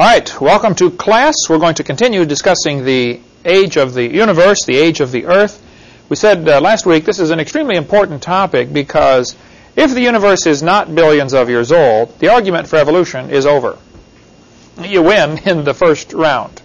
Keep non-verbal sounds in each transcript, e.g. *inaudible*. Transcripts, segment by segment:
All right, welcome to class. We're going to continue discussing the age of the universe, the age of the earth. We said uh, last week this is an extremely important topic because if the universe is not billions of years old, the argument for evolution is over. You win in the first round.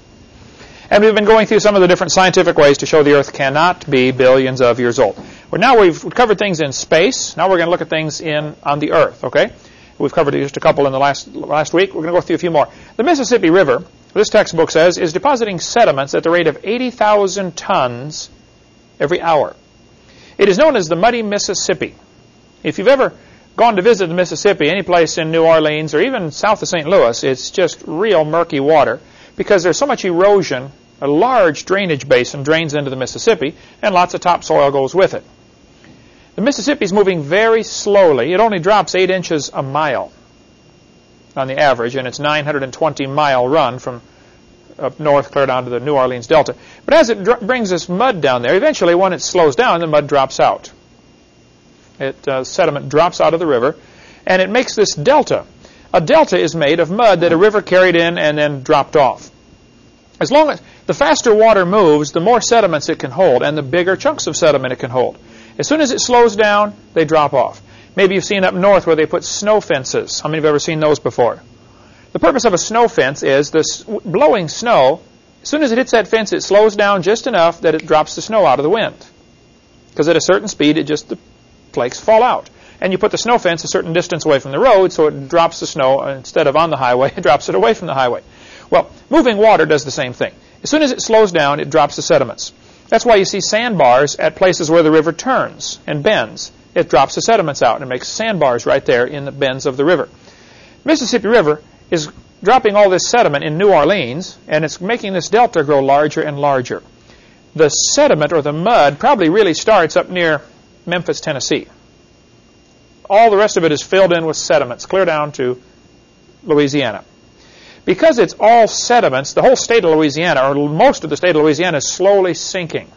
And we've been going through some of the different scientific ways to show the Earth cannot be billions of years old. Well, now we've covered things in space. Now we're going to look at things in on the Earth. Okay, we've covered just a couple in the last last week. We're going to go through a few more. The Mississippi River, this textbook says, is depositing sediments at the rate of 80,000 tons every hour. It is known as the Muddy Mississippi. If you've ever gone to visit the Mississippi, any place in New Orleans or even south of St. Louis, it's just real murky water because there's so much erosion. A large drainage basin drains into the Mississippi, and lots of topsoil goes with it. The Mississippi is moving very slowly. It only drops 8 inches a mile on the average, and it's 920 mile run from up north clear down to the New Orleans Delta. But as it brings this mud down there, eventually when it slows down, the mud drops out. It uh, sediment drops out of the river, and it makes this delta. A delta is made of mud that a river carried in and then dropped off. As long as the faster water moves, the more sediments it can hold, and the bigger chunks of sediment it can hold. As soon as it slows down, they drop off. Maybe you've seen up north where they put snow fences. How many have ever seen those before? The purpose of a snow fence is this blowing snow, as soon as it hits that fence, it slows down just enough that it drops the snow out of the wind. Because at a certain speed, it just the flakes fall out. And you put the snow fence a certain distance away from the road, so it drops the snow uh, instead of on the highway, *laughs* it drops it away from the highway. Well, moving water does the same thing. As soon as it slows down, it drops the sediments. That's why you see sandbars at places where the river turns and bends. It drops the sediments out and it makes sandbars right there in the bends of the river. Mississippi River is dropping all this sediment in New Orleans, and it's making this delta grow larger and larger. The sediment or the mud probably really starts up near Memphis, Tennessee. All the rest of it is filled in with sediments, clear down to Louisiana. Because it's all sediments, the whole state of Louisiana, or most of the state of Louisiana, is slowly sinking.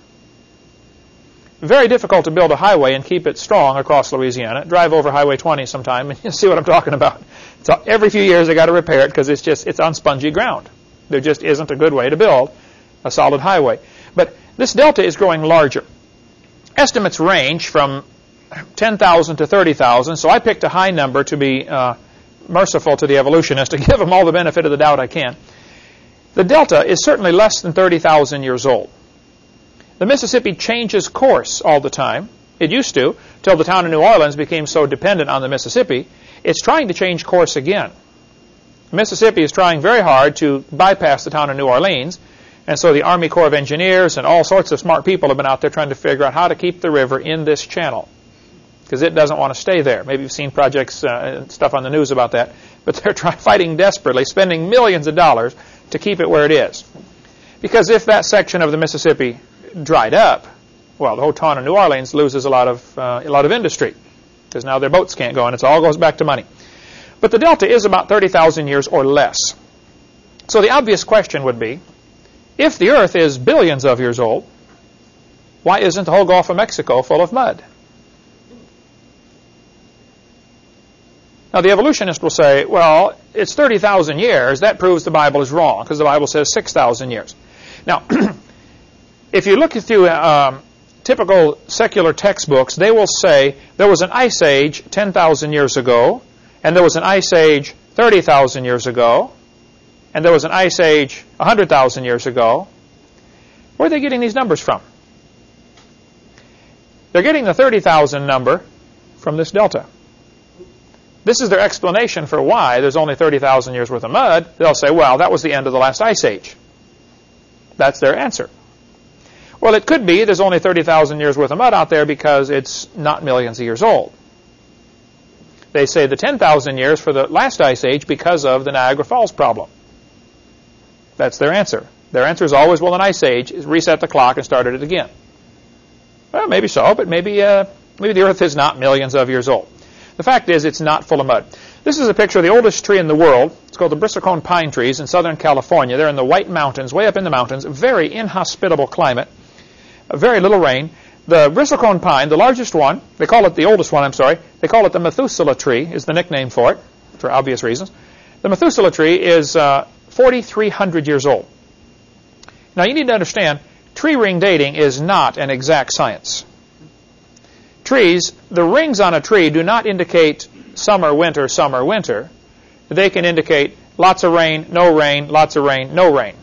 Very difficult to build a highway and keep it strong across Louisiana. Drive over Highway 20 sometime and *laughs* you'll see what I'm talking about. So every few years they got to repair it because it's just it's on spongy ground. There just isn't a good way to build a solid highway. But this delta is growing larger. Estimates range from 10,000 to 30,000, so I picked a high number to be uh, merciful to the evolutionists to *laughs* give them all the benefit of the doubt I can. The delta is certainly less than 30,000 years old. The Mississippi changes course all the time. It used to, till the town of New Orleans became so dependent on the Mississippi. It's trying to change course again. Mississippi is trying very hard to bypass the town of New Orleans, and so the Army Corps of Engineers and all sorts of smart people have been out there trying to figure out how to keep the river in this channel because it doesn't want to stay there. Maybe you've seen projects uh, stuff on the news about that, but they're *laughs* fighting desperately, spending millions of dollars to keep it where it is. Because if that section of the Mississippi dried up, well, the whole town of New Orleans loses a lot of uh, a lot of industry because now their boats can't go, and it all goes back to money. But the delta is about 30,000 years or less. So the obvious question would be, if the Earth is billions of years old, why isn't the whole Gulf of Mexico full of mud? Now, the evolutionist will say, well, it's 30,000 years. That proves the Bible is wrong because the Bible says 6,000 years. Now, *clears throat* if you look through um, typical secular textbooks, they will say there was an ice age 10,000 years ago, and there was an ice age 30,000 years ago, and there was an ice age 100,000 years ago. Where are they getting these numbers from? They're getting the 30,000 number from this delta. This is their explanation for why there's only 30,000 years worth of mud. They'll say, well, that was the end of the last ice age. That's their answer. Well, it could be there's only 30,000 years worth of mud out there because it's not millions of years old. They say the 10,000 years for the last ice age because of the Niagara Falls problem. That's their answer. Their answer is always, well, an ice age is reset the clock and started it again. Well, maybe so, but maybe uh, maybe the Earth is not millions of years old. The fact is, it's not full of mud. This is a picture of the oldest tree in the world. It's called the bristlecone pine trees in southern California. They're in the White Mountains, way up in the mountains. Very inhospitable climate. Very little rain. The bristlecone pine, the largest one, they call it the oldest one, I'm sorry, they call it the Methuselah tree, is the nickname for it, for obvious reasons. The Methuselah tree is uh, 4,300 years old. Now you need to understand, tree ring dating is not an exact science. Trees, the rings on a tree do not indicate summer, winter, summer, winter. They can indicate lots of rain, no rain, lots of rain, no rain.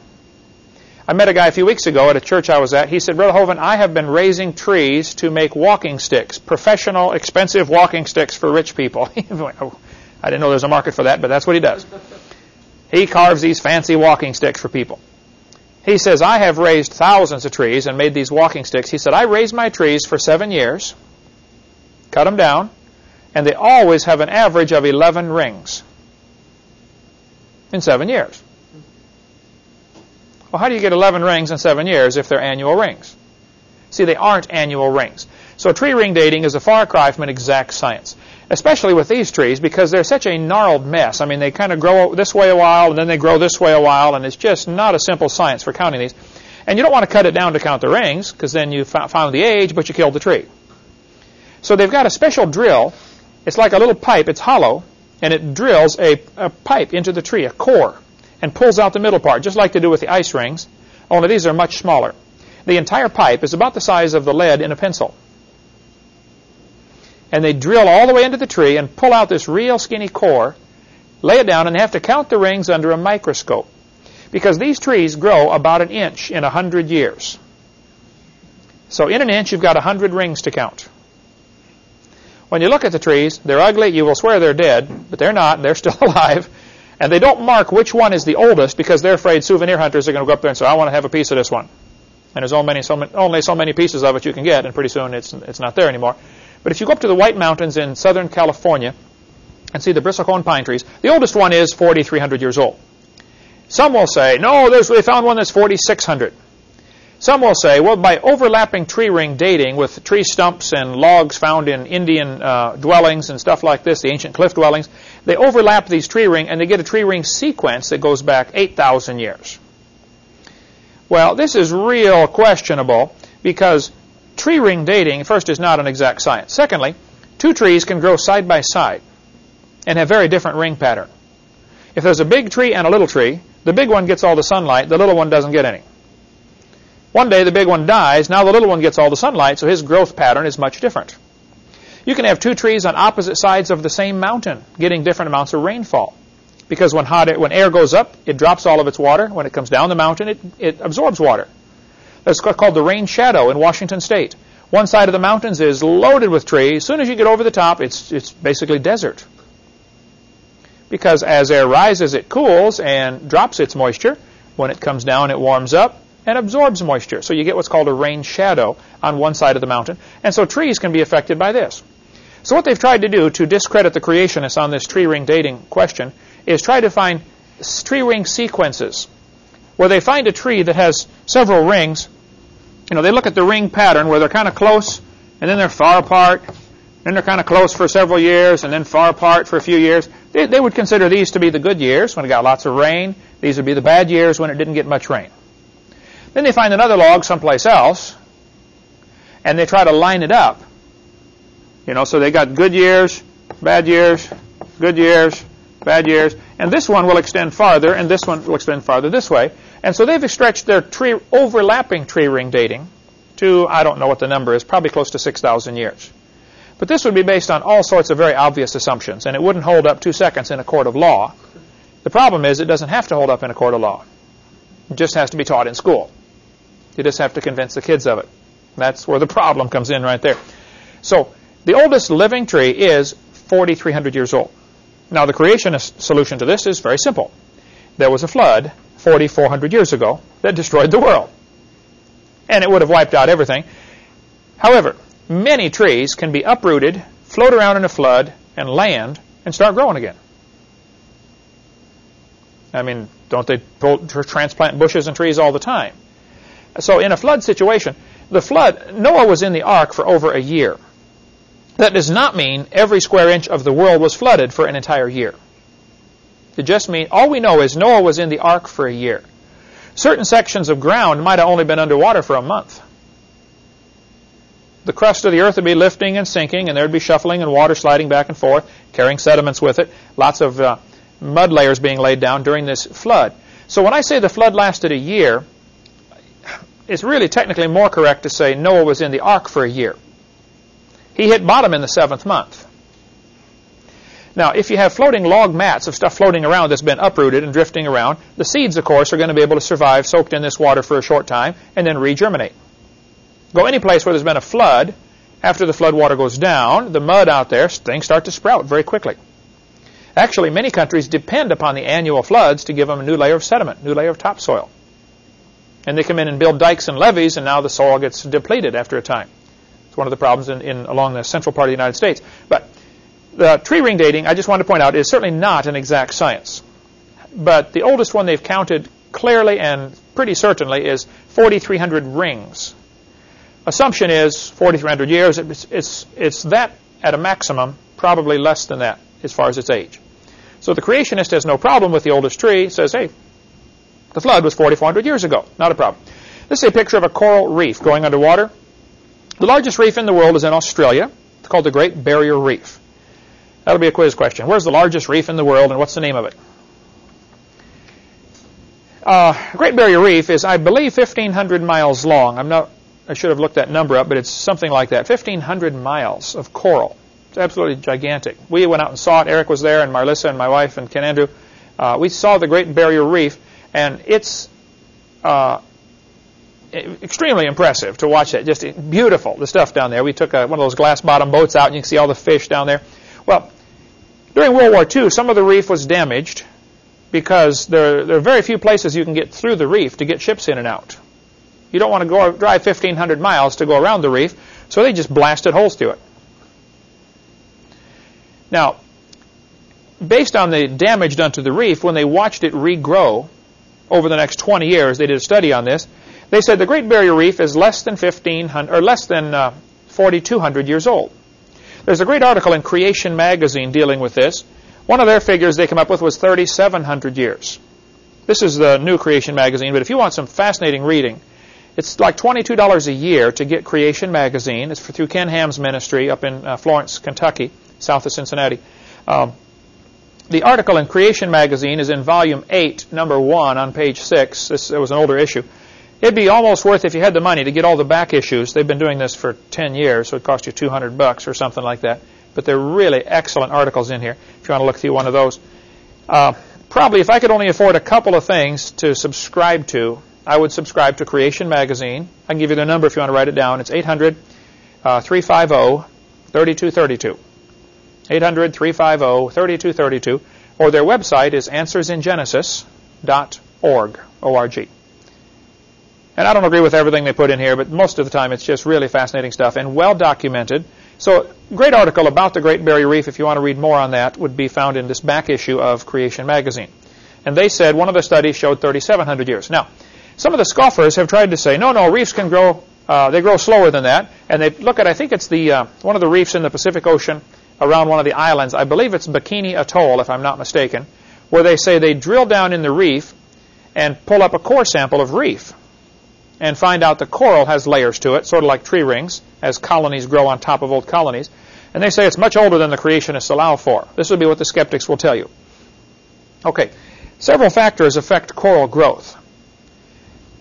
I met a guy a few weeks ago at a church I was at. He said, Brother Hovind, I have been raising trees to make walking sticks, professional, expensive walking sticks for rich people. *laughs* Oh, I didn't know there was a market for that, but that's what he does. He carves these fancy walking sticks for people. He says, I have raised thousands of trees and made these walking sticks. He said, I raised my trees for seven years, cut them down, and they always have an average of 11 rings in seven years. Well, how do you get 11 rings in seven years if they're annual rings? See, they aren't annual rings. So tree ring dating is a far cry from an exact science, especially with these trees because they're such a gnarled mess. I mean, they kind of grow this way a while and then they grow this way a while, and it's just not a simple science for counting these. And you don't want to cut it down to count the rings because then you found the age, but you killed the tree. So they've got a special drill. It's like a little pipe. It's hollow, and it drills a, a pipe into the tree, a core and pulls out the middle part, just like they do with the ice rings, only these are much smaller. The entire pipe is about the size of the lead in a pencil. And they drill all the way into the tree and pull out this real skinny core, lay it down, and have to count the rings under a microscope. Because these trees grow about an inch in a hundred years. So in an inch, you've got a hundred rings to count. When you look at the trees, they're ugly. You will swear they're dead, but they're not. They're *laughs* still alive. And they don't mark which one is the oldest because they're afraid souvenir hunters are going to go up there and say, I want to have a piece of this one. And there's only so, many, only so many pieces of it you can get, and pretty soon it's, it's not there anymore. But if you go up to the White Mountains in Southern California and see the bristlecone pine trees, the oldest one is 4,300 years old. Some will say, no, they found one that's 4,600. Some will say, well, by overlapping tree ring dating with tree stumps and logs found in Indian uh, dwellings and stuff like this, the ancient cliff dwellings, they overlap these tree ring and they get a tree ring sequence that goes back 8,000 years. Well, this is real questionable because tree ring dating, first, is not an exact science. Secondly, two trees can grow side by side and have very different ring pattern. If there's a big tree and a little tree, the big one gets all the sunlight, the little one doesn't get any. One day the big one dies, now the little one gets all the sunlight, so his growth pattern is much different. You can have two trees on opposite sides of the same mountain getting different amounts of rainfall. Because when, hot air, when air goes up, it drops all of its water. When it comes down the mountain, it, it absorbs water. That's called the rain shadow in Washington State. One side of the mountains is loaded with trees. As soon as you get over the top, it's, it's basically desert. Because as air rises, it cools and drops its moisture. When it comes down, it warms up and absorbs moisture. So you get what's called a rain shadow on one side of the mountain. And so trees can be affected by this. So what they've tried to do to discredit the creationists on this tree ring dating question is try to find tree ring sequences where they find a tree that has several rings. You know, they look at the ring pattern where they're kind of close and then they're far apart. Then they're kind of close for several years and then far apart for a few years. They, they would consider these to be the good years when it got lots of rain. These would be the bad years when it didn't get much rain. Then they find another log someplace else, and they try to line it up. You know, so they got good years, bad years, good years, bad years, and this one will extend farther, and this one will extend farther this way. And so they've stretched their tree overlapping tree ring dating to, I don't know what the number is, probably close to 6,000 years. But this would be based on all sorts of very obvious assumptions, and it wouldn't hold up two seconds in a court of law. The problem is it doesn't have to hold up in a court of law. It just has to be taught in school. You just have to convince the kids of it. That's where the problem comes in right there. So the oldest living tree is 4,300 years old. Now the creationist solution to this is very simple. There was a flood 4,400 years ago that destroyed the world. And it would have wiped out everything. However, many trees can be uprooted, float around in a flood, and land and start growing again. I mean, don't they transplant bushes and trees all the time? So in a flood situation, the flood, Noah was in the ark for over a year. That does not mean every square inch of the world was flooded for an entire year. It just means, all we know is Noah was in the ark for a year. Certain sections of ground might have only been underwater for a month. The crust of the earth would be lifting and sinking, and there would be shuffling and water sliding back and forth, carrying sediments with it, lots of uh, mud layers being laid down during this flood. So when I say the flood lasted a year, it's really technically more correct to say Noah was in the ark for a year. He hit bottom in the seventh month. Now, if you have floating log mats of stuff floating around that's been uprooted and drifting around, the seeds, of course, are going to be able to survive soaked in this water for a short time and then regerminate. Go any place where there's been a flood, after the flood water goes down, the mud out there, things start to sprout very quickly. Actually, many countries depend upon the annual floods to give them a new layer of sediment, new layer of topsoil. And they come in and build dikes and levees, and now the soil gets depleted after a time. It's one of the problems in, in along the central part of the United States. But the tree ring dating, I just want to point out, is certainly not an exact science. But the oldest one they've counted clearly and pretty certainly is 4,300 rings. Assumption is 4,300 years. It's, it's, it's that at a maximum, probably less than that as far as its age. So the creationist has no problem with the oldest tree, says, hey, the flood was 4,400 years ago. Not a problem. This is a picture of a coral reef going underwater. The largest reef in the world is in Australia. It's called the Great Barrier Reef. That'll be a quiz question. Where's the largest reef in the world and what's the name of it? Uh, Great Barrier Reef is, I believe, 1,500 miles long. I'm not, I should have looked that number up, but it's something like that. 1,500 miles of coral. It's absolutely gigantic. We went out and saw it. Eric was there, and Marlissa and my wife and Ken Andrew. Uh, we saw the Great Barrier Reef, and it's uh, extremely impressive to watch that. Just beautiful, the stuff down there. We took a, one of those glass bottom boats out, and you can see all the fish down there. Well, during World War II, some of the reef was damaged because there, there, are very few places you can get through the reef to get ships in and out. You don't want to go drive 1,500 miles to go around the reef, so they just blasted holes through it. Now, based on the damage done to the reef, when they watched it regrow over the next 20 years, they did a study on this. They said the Great Barrier Reef is less than 1500 or less than uh, 4,200 years old. There's a great article in Creation magazine dealing with this. One of their figures they come up with was 3,700 years. This is the new Creation magazine, but if you want some fascinating reading, it's like $22 a year to get Creation magazine. It's through Ken Ham's ministry up in uh, Florence, Kentucky, south of Cincinnati. Um, the article in Creation magazine is in volume 8, number 1, on page 6. This it was an older issue. It'd be almost worth if you had the money to get all the back issues. They've been doing this for 10 years, so it cost you 200 bucks or something like that. But they're really excellent articles in here if you want to look through one of those. Uh, probably if I could only afford a couple of things to subscribe to, I would subscribe to Creation Magazine. I can give you the number if you want to write it down. It's 800 uh, 350 3232. 800 350 3232. Or their website is answersingenesis.org. O-R-G. And I don't agree with everything they put in here, but most of the time it's just really fascinating stuff and well documented. So, great article about the Great Barrier Reef, if you want to read more on that, would be found in this back issue of Creation Magazine. And they said one of the studies showed 3,700 years. Now, some of the scoffers have tried to say, no, no, reefs can grow, uh, they grow slower than that. And they look at, I think it's the uh, one of the reefs in the Pacific Ocean around one of the islands. I believe it's Bikini Atoll, if I'm not mistaken, where they say they drill down in the reef and pull up a core sample of reef and find out the coral has layers to it, sort of like tree rings, as colonies grow on top of old colonies. And they say it's much older than the creationists allow for. This would be what the skeptics will tell you. Okay, several factors affect coral growth.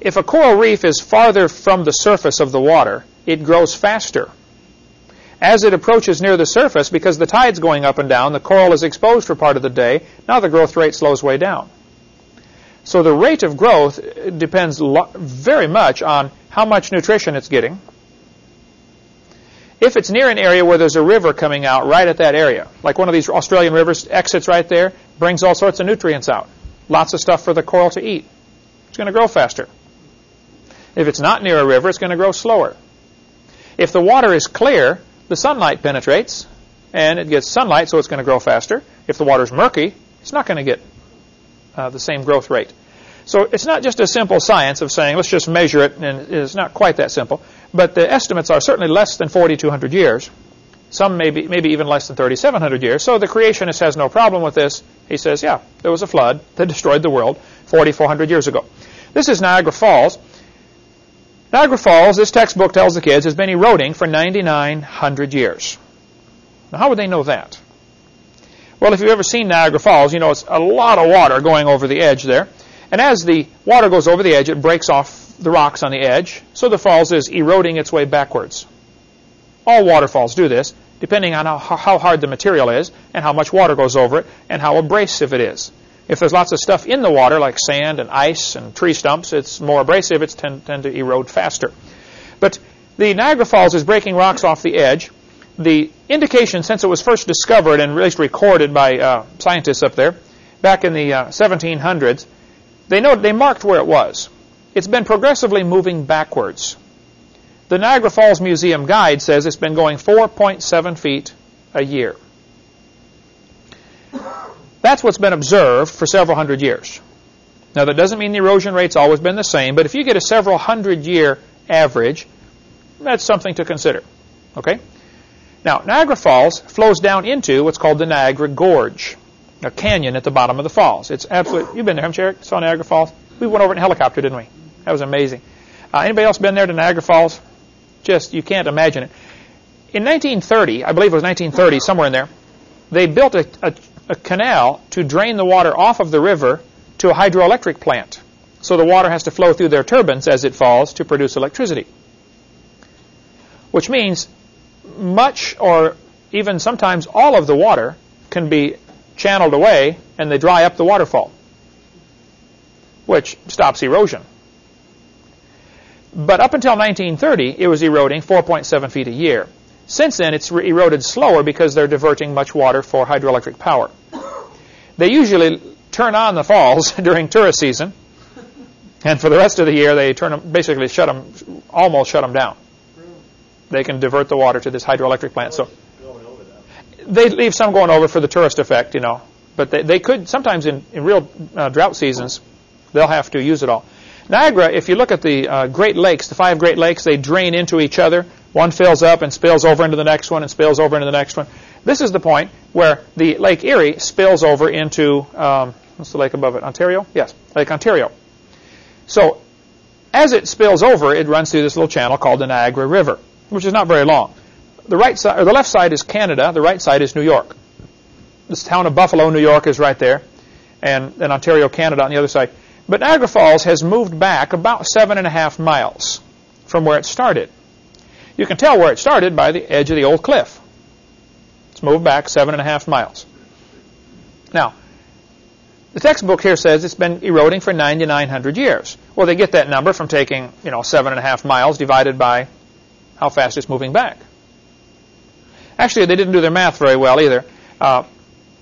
If a coral reef is farther from the surface of the water, it grows faster. As it approaches near the surface, because the tide's going up and down, the coral is exposed for part of the day. Now the growth rate slows way down. So the rate of growth depends very much on how much nutrition it's getting. If it's near an area where there's a river coming out right at that area, like one of these Australian rivers exits right there, brings all sorts of nutrients out. Lots of stuff for the coral to eat. It's going to grow faster. If it's not near a river, it's going to grow slower. If the water is clear, the sunlight penetrates, and it gets sunlight, so it's going to grow faster. If the water is murky, it's not going to get uh, the same growth rate. So it's not just a simple science of saying, let's just measure it, and it's not quite that simple. But the estimates are certainly less than 4,200 years. Some maybe, maybe even less than 3,700 years. So the creationist has no problem with this. He says, yeah, there was a flood that *laughs* destroyed the world 4,400 years ago. This is Niagara Falls. Niagara Falls, this textbook tells the kids, has been eroding for 9,900 years. Now, how would they know that? Well, if you've ever seen Niagara Falls, you know it's a lot of water going over the edge there. And as the water goes over the edge, it breaks off the rocks on the edge, so the falls is eroding its way backwards. All waterfalls do this, depending on how, how hard the material is and how much water goes over it and how abrasive it is. If there's lots of stuff in the water, like sand and ice and tree stumps, it's more abrasive. It's tend, tend to erode faster. But the Niagara Falls is breaking rocks off the edge. The indication, since it was first discovered and at least recorded by uh, scientists up there back in the uh, 1700s, they know they marked where it was. It's been progressively moving backwards. The Niagara Falls Museum guide says it's been going 4.7 feet a year. That's what's been observed for several hundred years. Now, that doesn't mean the erosion rate's always been the same, but if you get a several hundred year average, that's something to consider. Okay? Now, Niagara Falls flows down into what's called the Niagara Gorge, a canyon at the bottom of the falls. It's absolute. You've been there, haven't you, Eric? Saw Niagara Falls? We went over in helicopter, didn't we? That was amazing. Uh, anybody else been there to Niagara Falls? Just, you can't imagine it. In 1930, I believe it was 1930, somewhere in there, they built a, a a canal to drain the water off of the river to a hydroelectric plant. So the water has to flow through their turbines as it falls to produce electricity. Which means much or even sometimes all of the water can be channeled away and they dry up the waterfall, which stops erosion. But up until 1930, it was eroding 4.7 feet a year. Since then, it's eroded slower because they're diverting much water for hydroelectric power. They usually turn on the falls *laughs* during tourist season, and for the rest of the year, they turn them, basically shut them, almost shut them down. They can divert the water to this hydroelectric plant. So they leave some going over for the tourist effect, you know. But they, they could sometimes in, in real uh, drought seasons, they'll have to use it all. Niagara, if you look at the uh, Great Lakes, the five Great Lakes, they drain into each other. One fills up and spills over into the next one and spills over into the next one. This is the point where the Lake Erie spills over into, um, what's the lake above it? Ontario? Yes, Lake Ontario. So as it spills over, it runs through this little channel called the Niagara River, which is not very long. The right side, or the left side is Canada. The right side is New York. This town of Buffalo, New York, is right there, and then Ontario, Canada, on the other side. But Niagara Falls has moved back about seven and a half miles from where it started. You can tell where it started by the edge of the old cliff. It's moved back seven and a half miles. Now, the textbook here says it's been eroding for 9,900 years. Well, they get that number from taking, you know, seven and a half miles divided by how fast it's moving back. Actually, they didn't do their math very well either. Uh,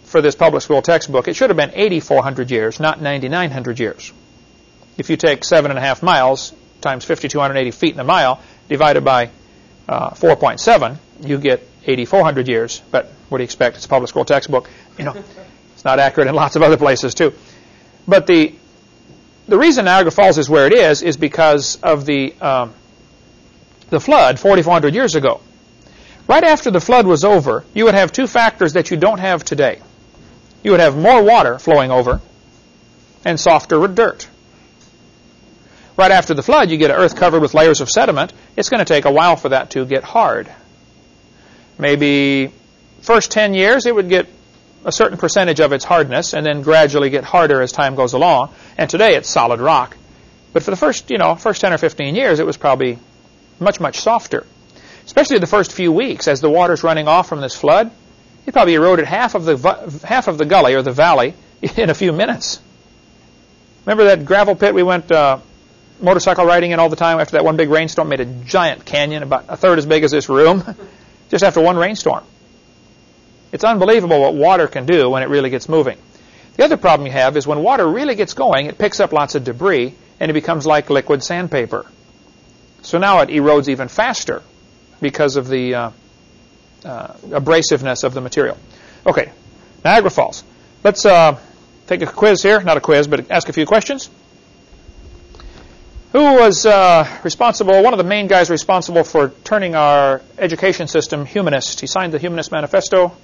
for this public school textbook, it should have been 8,400 years, not 9,900 years. If you take seven and a half miles times 5,280 feet in a mile divided by uh, 4.7, you get 8,400 years. But what do you expect? It's a public school textbook. You know, *laughs* it's not accurate in lots of other places too. But the the reason Niagara Falls is where it is is because of the um, the flood 4,400 years ago. Right after the flood was over, you would have two factors that you don't have today you would have more water flowing over and softer dirt. Right after the flood, you get earth covered with layers of sediment. It's going to take a while for that to get hard. Maybe first 10 years, it would get a certain percentage of its hardness and then gradually get harder as time goes along. And today it's solid rock. But for the first, you know, first 10 or 15 years, it was probably much, much softer. Especially the first few weeks as the water's running off from this flood. it probably eroded half of the half of the gully or the valley *laughs* in a few minutes. Remember that gravel pit we went uh, motorcycle riding in all the time after that one big rainstorm made a giant canyon about a third as big as this room *laughs* just after one rainstorm. It's unbelievable what water can do when it really gets moving. The other problem you have is when water really gets going, it picks up lots of debris and it becomes like liquid sandpaper. So now it erodes even faster because of the uh, uh, abrasiveness of the material. Okay, Niagara Falls. Let's uh, take a quiz here. Not a quiz, but ask a few questions. Who was uh, responsible, one of the main guys responsible for turning our education system humanist? He signed the Humanist Manifesto.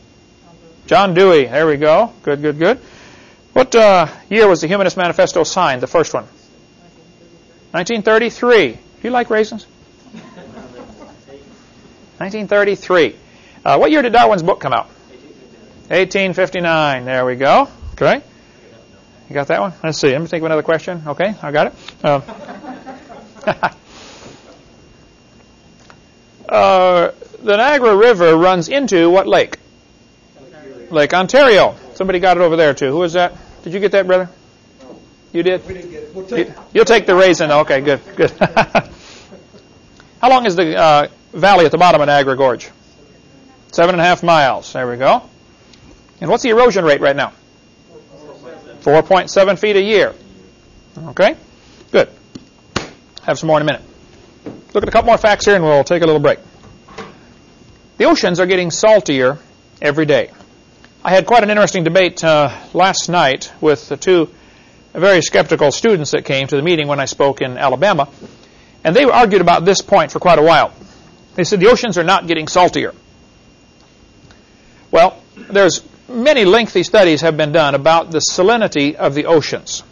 John Dewey. There we go. Good, good, good. What uh, year was the Humanist Manifesto signed, the first one? 1933. Do you like raisins? 1933. Uh, what year did Darwin's book come out? 1859. There we go. Okay. You got that one? Let's see. Let me think of another question. Okay, I got it. Uh, *laughs* uh, the Niagara River runs into what lake? Lake Ontario. Somebody got it over there too. Who is that? Did you get that, brother? You did? We didn't get it. We'll take You, you'll take the raisin. Okay, good, good. *laughs* How long is the uh, valley at the bottom of Niagara Gorge? Seven and a half miles. There we go. And what's the erosion rate right now? 4.7 feet a year. Okay? Have some more in a minute. Look at a couple more facts here and we'll take a little break. The oceans are getting saltier every day. I had quite an interesting debate uh, last night with the two very skeptical students that came to the meeting when I spoke in Alabama, and they argued about this point for quite a while. They said the oceans are not getting saltier. Well, there's many lengthy studies have been done about the salinity of the oceans.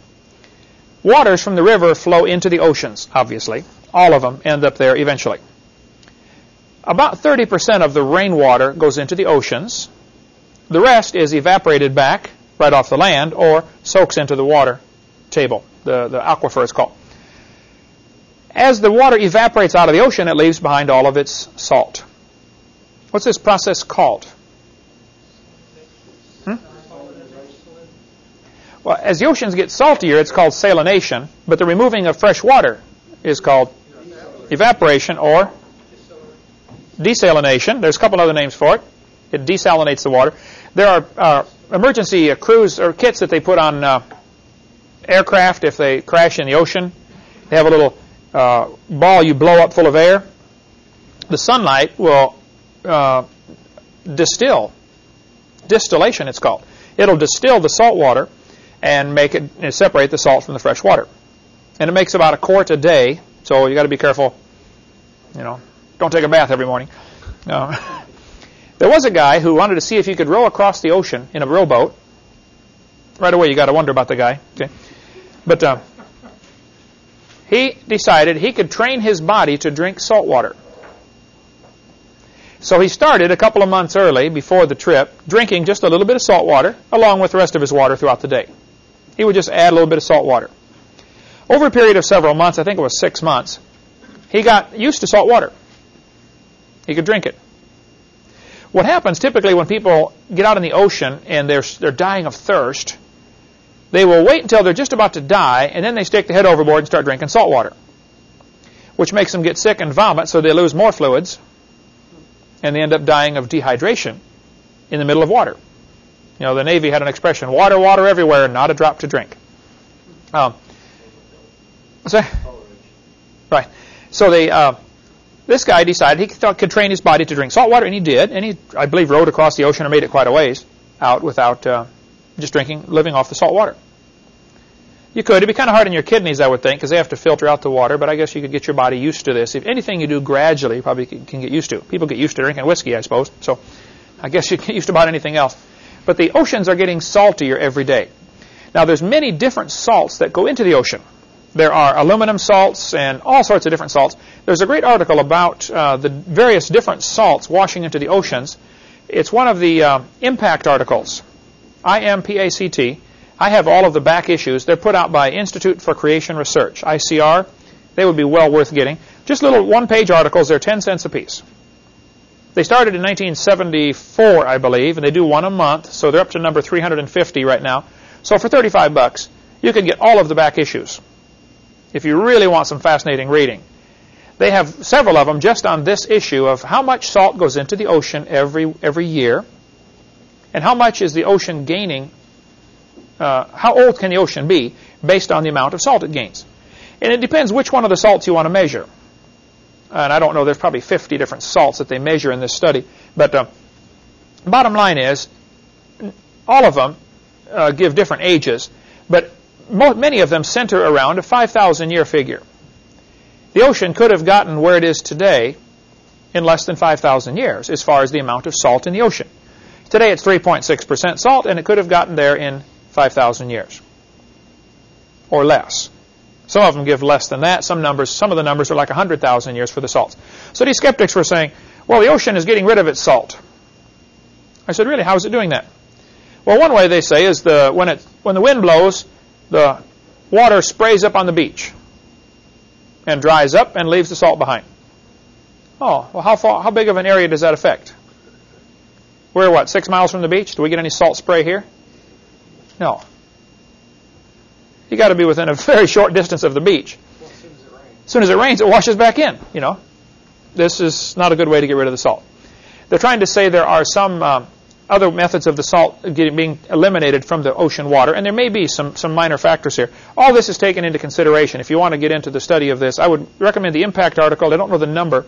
Waters from the river flow into the oceans, obviously. All of them end up there eventually. About 30% of the rainwater goes into the oceans. The rest is evaporated back right off the land or soaks into the water table, the, the aquifer is called. As the water evaporates out of the ocean, it leaves behind all of its salt. What's this process called? Well, as the oceans get saltier, it's called salination, but the removing of fresh water is called evaporation or desalination. There's a couple other names for it. It desalinates the water. There are uh, emergency uh, crews or kits that they put on uh, aircraft if they crash in the ocean. They have a little uh, ball you blow up full of air. The sunlight will uh, distill. Distillation, it's called. It'll distill the salt water and make it separate the salt from the fresh water. And it makes about a quart a day, so you got to be careful. You know, don't take a bath every morning. Uh, *laughs* there was a guy who wanted to see if he could row across the ocean in a rowboat. Right away, you got to wonder about the guy. Okay, but uh, he decided he could train his body to drink salt water. So he started a couple of months early before the trip, drinking just a little bit of salt water along with the rest of his water throughout the day. He would just add a little bit of salt water. Over a period of several months, I think it was six months, he got used to salt water. He could drink it. What happens typically when people get out in the ocean and they're, they're dying of thirst, they will wait until they're just about to die and then they stick the head overboard and start drinking salt water, which makes them get sick and vomit so they lose more fluids and they end up dying of dehydration in the middle of water. You know, the Navy had an expression, water, water everywhere, not a drop to drink. Um, so, right. So they, uh, this guy decided he thought could train his body to drink salt water, and he did. And he, I believe, rowed across the ocean or made it quite a ways out without uh, just drinking, living off the salt water. You could. It'd be kind of hard on your kidneys, I would think, because they have to filter out the water. But I guess you could get your body used to this. If anything you do gradually, you probably can get used to. People get used to drinking whiskey, I suppose. So I guess you get used to about anything else. But the oceans are getting saltier every day. Now, there's many different salts that go into the ocean. There are aluminum salts and all sorts of different salts. There's a great article about uh, the various different salts washing into the oceans. It's one of the uh, impact articles. I-M-P-A-C-T. I have all of the back issues. They're put out by Institute for Creation Research, ICR. They would be well worth getting. Just little one-page articles. They're 10 cents a piece. They started in 1974, I believe, and they do one a month, so they're up to number 350 right now. So for 35 bucks, you can get all of the back issues if you really want some fascinating reading. They have several of them just on this issue of how much salt goes into the ocean every every year, and how much is the ocean gaining. Uh, how old can the ocean be based on the amount of salt it gains? And it depends which one of the salts you want to measure and I don't know, there's probably 50 different salts that they measure in this study. But uh, bottom line is, all of them uh, give different ages, but many of them center around a 5,000 year figure. The ocean could have gotten where it is today in less than 5,000 years as far as the amount of salt in the ocean. Today it's 3.6% salt, and it could have gotten there in 5,000 years or less. Some of them give less than that. Some numbers, some of the numbers are like 100,000 years for the salts. So these skeptics were saying, well, the ocean is getting rid of its salt. I said, really, how is it doing that? Well, one way they say is the when it when the wind blows, the water sprays up on the beach and dries up and leaves the salt behind. Oh, well, how far, how big of an area does that affect? We're what, six miles from the beach? Do we get any salt spray here? No. You got to be within a very short distance of the beach. Well, as soon as it rains. As soon as it rains, it washes back in. You know, this is not a good way to get rid of the salt. They're trying to say there are some um, other methods of the salt getting, being eliminated from the ocean water, and there may be some, some minor factors here. All this is taken into consideration. If you want to get into the study of this, I would recommend the impact article. I don't know the number.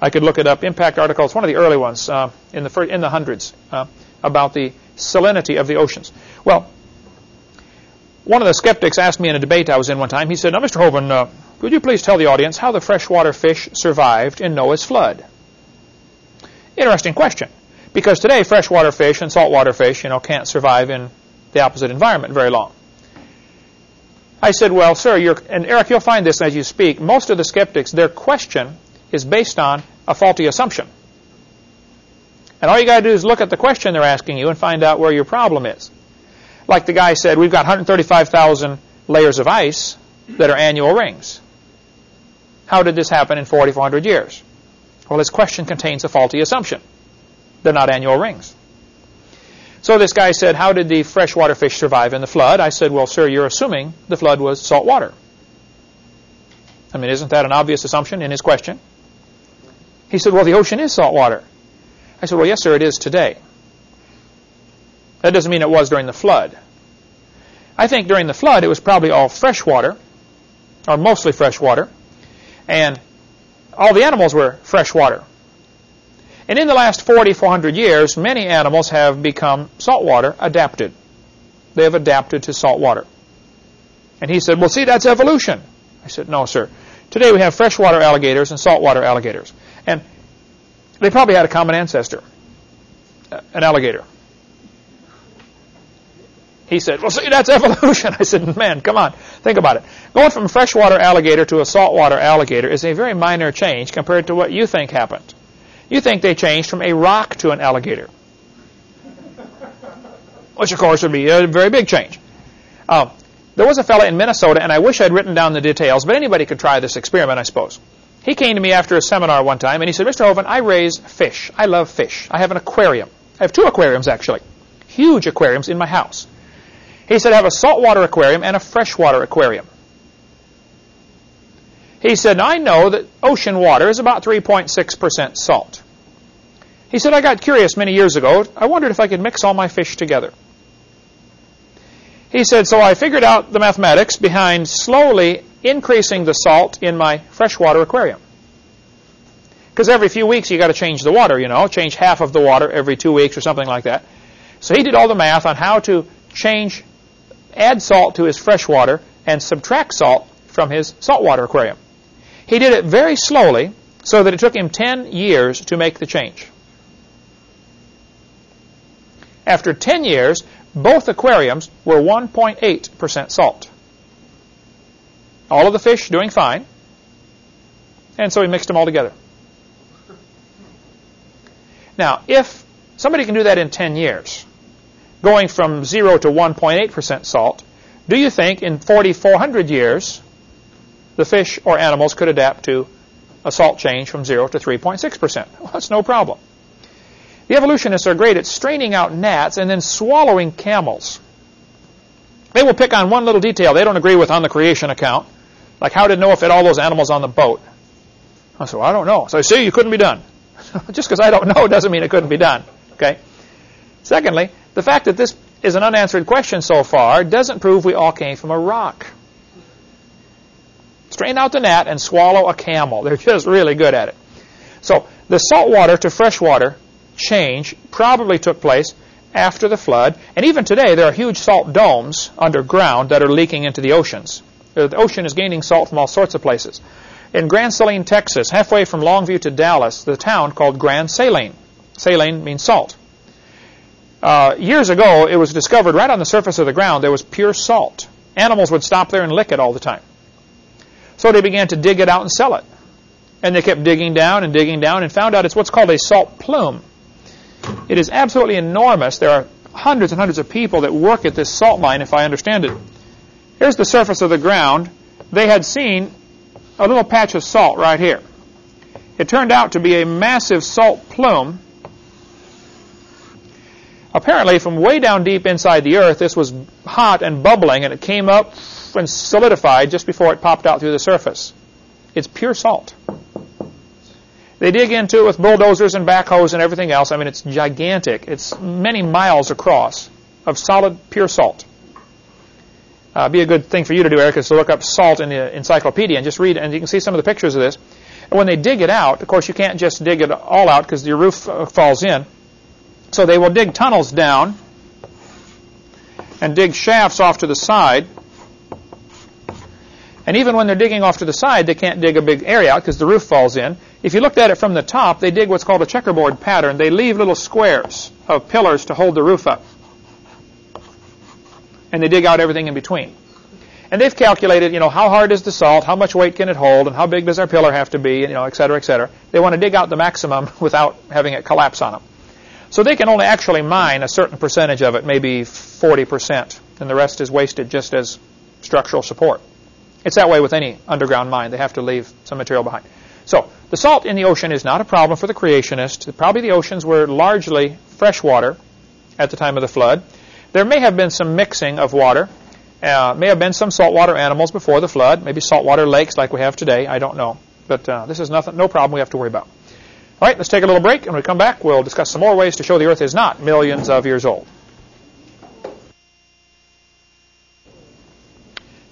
I could look it up. Impact article. It's one of the early ones uh, in the in the hundreds uh, about the salinity of the oceans. Well, one of the skeptics asked me in a debate I was in one time. He said, "Now, Mr. Hovind, uh, could you please tell the audience how the freshwater fish survived in Noah's flood?" Interesting question, because today freshwater fish and saltwater fish, you know, can't survive in the opposite environment very long. I said, "Well, sir, and Eric, you'll find this as you speak. Most of the skeptics, their question is based on a faulty assumption. And all you got to do is look at the question they're asking you and find out where your problem is. Like the guy said, we've got 135,000 layers of ice that are annual rings. How did this happen in 4,400 years? Well, his question contains a faulty assumption. They're not annual rings. So this guy said, how did the freshwater fish survive in the flood? I said, well, sir, you're assuming the flood was salt water. I mean, isn't that an obvious assumption in his question? He said, well, the ocean is salt water. I said, well, yes, sir, it is today. That doesn't mean it was during the flood. I think during the flood it was probably all fresh water, or mostly fresh water, and all the animals were fresh water. And in the last 40, 400 years, many animals have become saltwater adapted. They have adapted to salt water. And he said, well, see, that's evolution. I said, no, sir. Today we have freshwater alligators and saltwater alligators. And they probably had a common ancestor, an alligator. He said, well, see, that's evolution. *laughs* I said, man, come on. Think about it. Going from a freshwater alligator to a saltwater alligator is a very minor change compared to what you think happened. You think they changed from a rock to an alligator, *laughs* which, of course, would be a very big change. Um, there was a fellow in Minnesota, and I wish I'd written down the details, but anybody could try this experiment, I suppose. He came to me after a seminar one time, and he said, Mr. Hovind, I raise fish. I love fish. I have an aquarium. I have two aquariums, actually. Huge aquariums in my house. He said, have a saltwater aquarium and a freshwater aquarium. He said, I know that ocean water is about 3.6% salt. He said, I got curious many years ago. I wondered if I could mix all my fish together. He said, so I figured out the mathematics behind slowly increasing the salt in my freshwater aquarium. Because every few weeks you got to change the water, you know, change half of the water every two weeks or something like that. So he did all the math on how to change, add salt to his freshwater and subtract salt from his saltwater aquarium. He did it very slowly so that it took him 10 years to make the change. After 10 years, both aquariums were 1.8% salt. All of the fish doing fine. And so he mixed them all together. Now, if somebody can do that in 10 years, going from 0 to 1.8% salt, do you think in 4,400 years the fish or animals could adapt to a salt change from 0 to 3.6%? Well, that's no problem. The evolutionists are great at straining out gnats and then swallowing camels. They will pick on one little detail they don't agree with on the creation account, like how did Noah fit all those animals on the boat? I said, well, I don't know. So I see, you couldn't be done. *laughs* Just because I don't know doesn't mean it couldn't be done. Okay. Secondly, the fact that this is an unanswered question so far doesn't prove we all came from a rock. Strain out the gnat and swallow a camel. They're just really good at it. So the saltwater to freshwater change probably took place after the flood. And even today, there are huge salt domes underground that are leaking into the oceans. Uh, the ocean is gaining salt from all sorts of places. In Grand Saline, Texas, halfway from Longview to Dallas, the town called Grand Saline. Saline means salt. Uh, years ago, it was discovered right on the surface of the ground there was pure salt. Animals would stop there and lick it all the time. So they began to dig it out and sell it. And they kept digging down and digging down and found out it's what's called a salt plume. It is absolutely enormous. There are hundreds and hundreds of people that work at this salt mine, if I understand it. Here's the surface of the ground. They had seen a little patch of salt right here. It turned out to be a massive salt plume. Apparently, from way down deep inside the earth, this was hot and bubbling, and it came up and solidified just before it popped out through the surface. It's pure salt. They dig into it with bulldozers and backhoes and everything else. I mean, it's gigantic. It's many miles across of solid, pure salt. Uh, be a good thing for you to do, Eric, is to look up salt in the encyclopedia and just read, and you can see some of the pictures of this. And when they dig it out, of course, you can't just dig it all out because your roof uh, falls in. So they will dig tunnels down and dig shafts off to the side. And even when they're digging off to the side, they can't dig a big area out because the roof falls in. If you looked at it from the top, they dig what's called a checkerboard pattern. They leave little squares of pillars to hold the roof up. And they dig out everything in between. And they've calculated, you know, how hard is the salt, how much weight can it hold, and how big does our pillar have to be, you know, et cetera, et cetera. They want to dig out the maximum *laughs* without having it collapse on them. So they can only actually mine a certain percentage of it, maybe 40%, and the rest is wasted just as structural support. It's that way with any underground mine. They have to leave some material behind. So the salt in the ocean is not a problem for the creationists. Probably the oceans were largely freshwater at the time of the flood. There may have been some mixing of water. Uh, may have been some saltwater animals before the flood, maybe saltwater lakes like we have today. I don't know. But uh, this is nothing, no problem we have to worry about. All right, let's take a little break. and When we come back, we'll discuss some more ways to show the Earth is not millions of years old.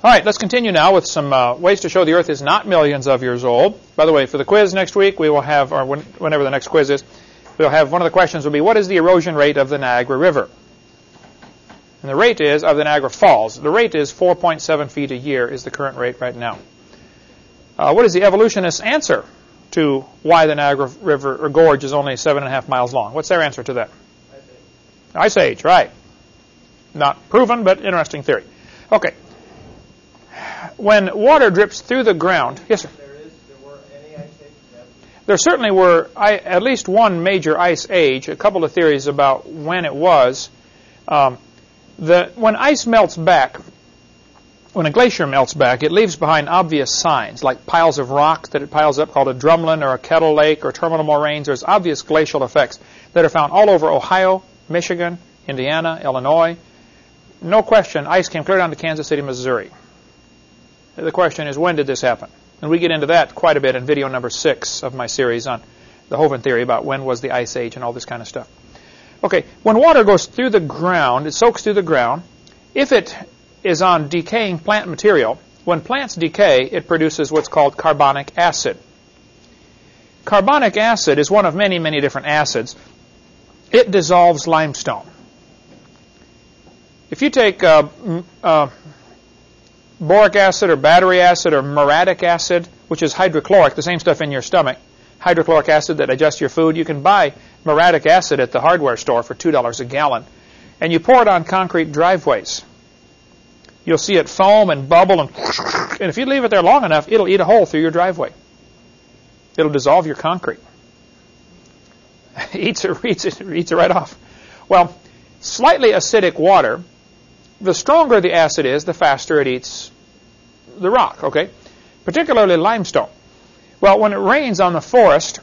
All right, let's continue now with some uh, ways to show the Earth is not millions of years old. By the way, for the quiz next week, we will have, or when, whenever the next quiz is, we'll have one of the questions will be, what is the erosion rate of the Niagara River? And the rate is of the Niagara Falls. The rate is 4.7 feet a year is the current rate right now. Uh, what is the evolutionist's answer to why the Niagara River or gorge is only seven and a half miles long? What's their answer to that? Ice Age. Ice Age, right. Not proven, but interesting theory. Okay. When water drips through the ground, yes, sir. There is, there were any ice ages? There certainly were I, at least one major ice age. A couple of theories about when it was. Um, the, when ice melts back, when a glacier melts back, it leaves behind obvious signs, like piles of rock that it piles up called a drumlin or a kettle lake or terminal moraines. There's obvious glacial effects that are found all over Ohio, Michigan, Indiana, Illinois. No question, ice came clear down to Kansas City, Missouri. The question is, when did this happen? And we get into that quite a bit in video number six of my series on the Hovind theory about when was the ice age and all this kind of stuff. Okay, when water goes through the ground, it soaks through the ground. If it is on decaying plant material, when plants decay, it produces what's called carbonic acid. Carbonic acid is one of many, many different acids. It dissolves limestone. If you take uh, uh, boric acid or battery acid or muriatic acid, which is hydrochloric, the same stuff in your stomach, hydrochloric acid that digests your food, you can buy muriatic acid at the hardware store for $2 a gallon. And you pour it on concrete driveways. You'll see it foam and bubble, and, and if you leave it there long enough, it'll eat a hole through your driveway. It'll dissolve your concrete. *laughs* eats, it, eats, it, eats it right off. Well, slightly acidic water, the stronger the acid is, the faster it eats the rock, okay? Particularly limestone. Well, when it rains on the forest,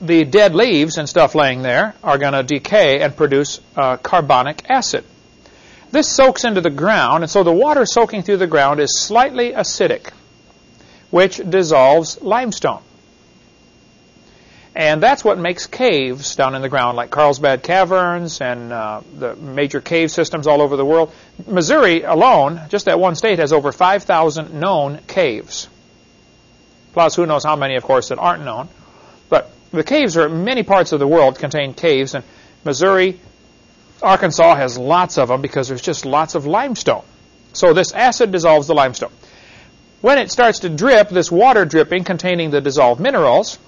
the dead leaves and stuff laying there are going to decay and produce uh, carbonic acid. This soaks into the ground, and so the water soaking through the ground is slightly acidic, which dissolves limestone. And that's what makes caves down in the ground, like Carlsbad Caverns and uh, the major cave systems all over the world. Missouri alone, just that one state, has over 5,000 known caves. Plus, who knows how many, of course, that aren't known. But the caves are many parts of the world contain caves, and Missouri, Arkansas has lots of them because there's just lots of limestone. So this acid dissolves the limestone. When it starts to drip, this water dripping containing the dissolved minerals,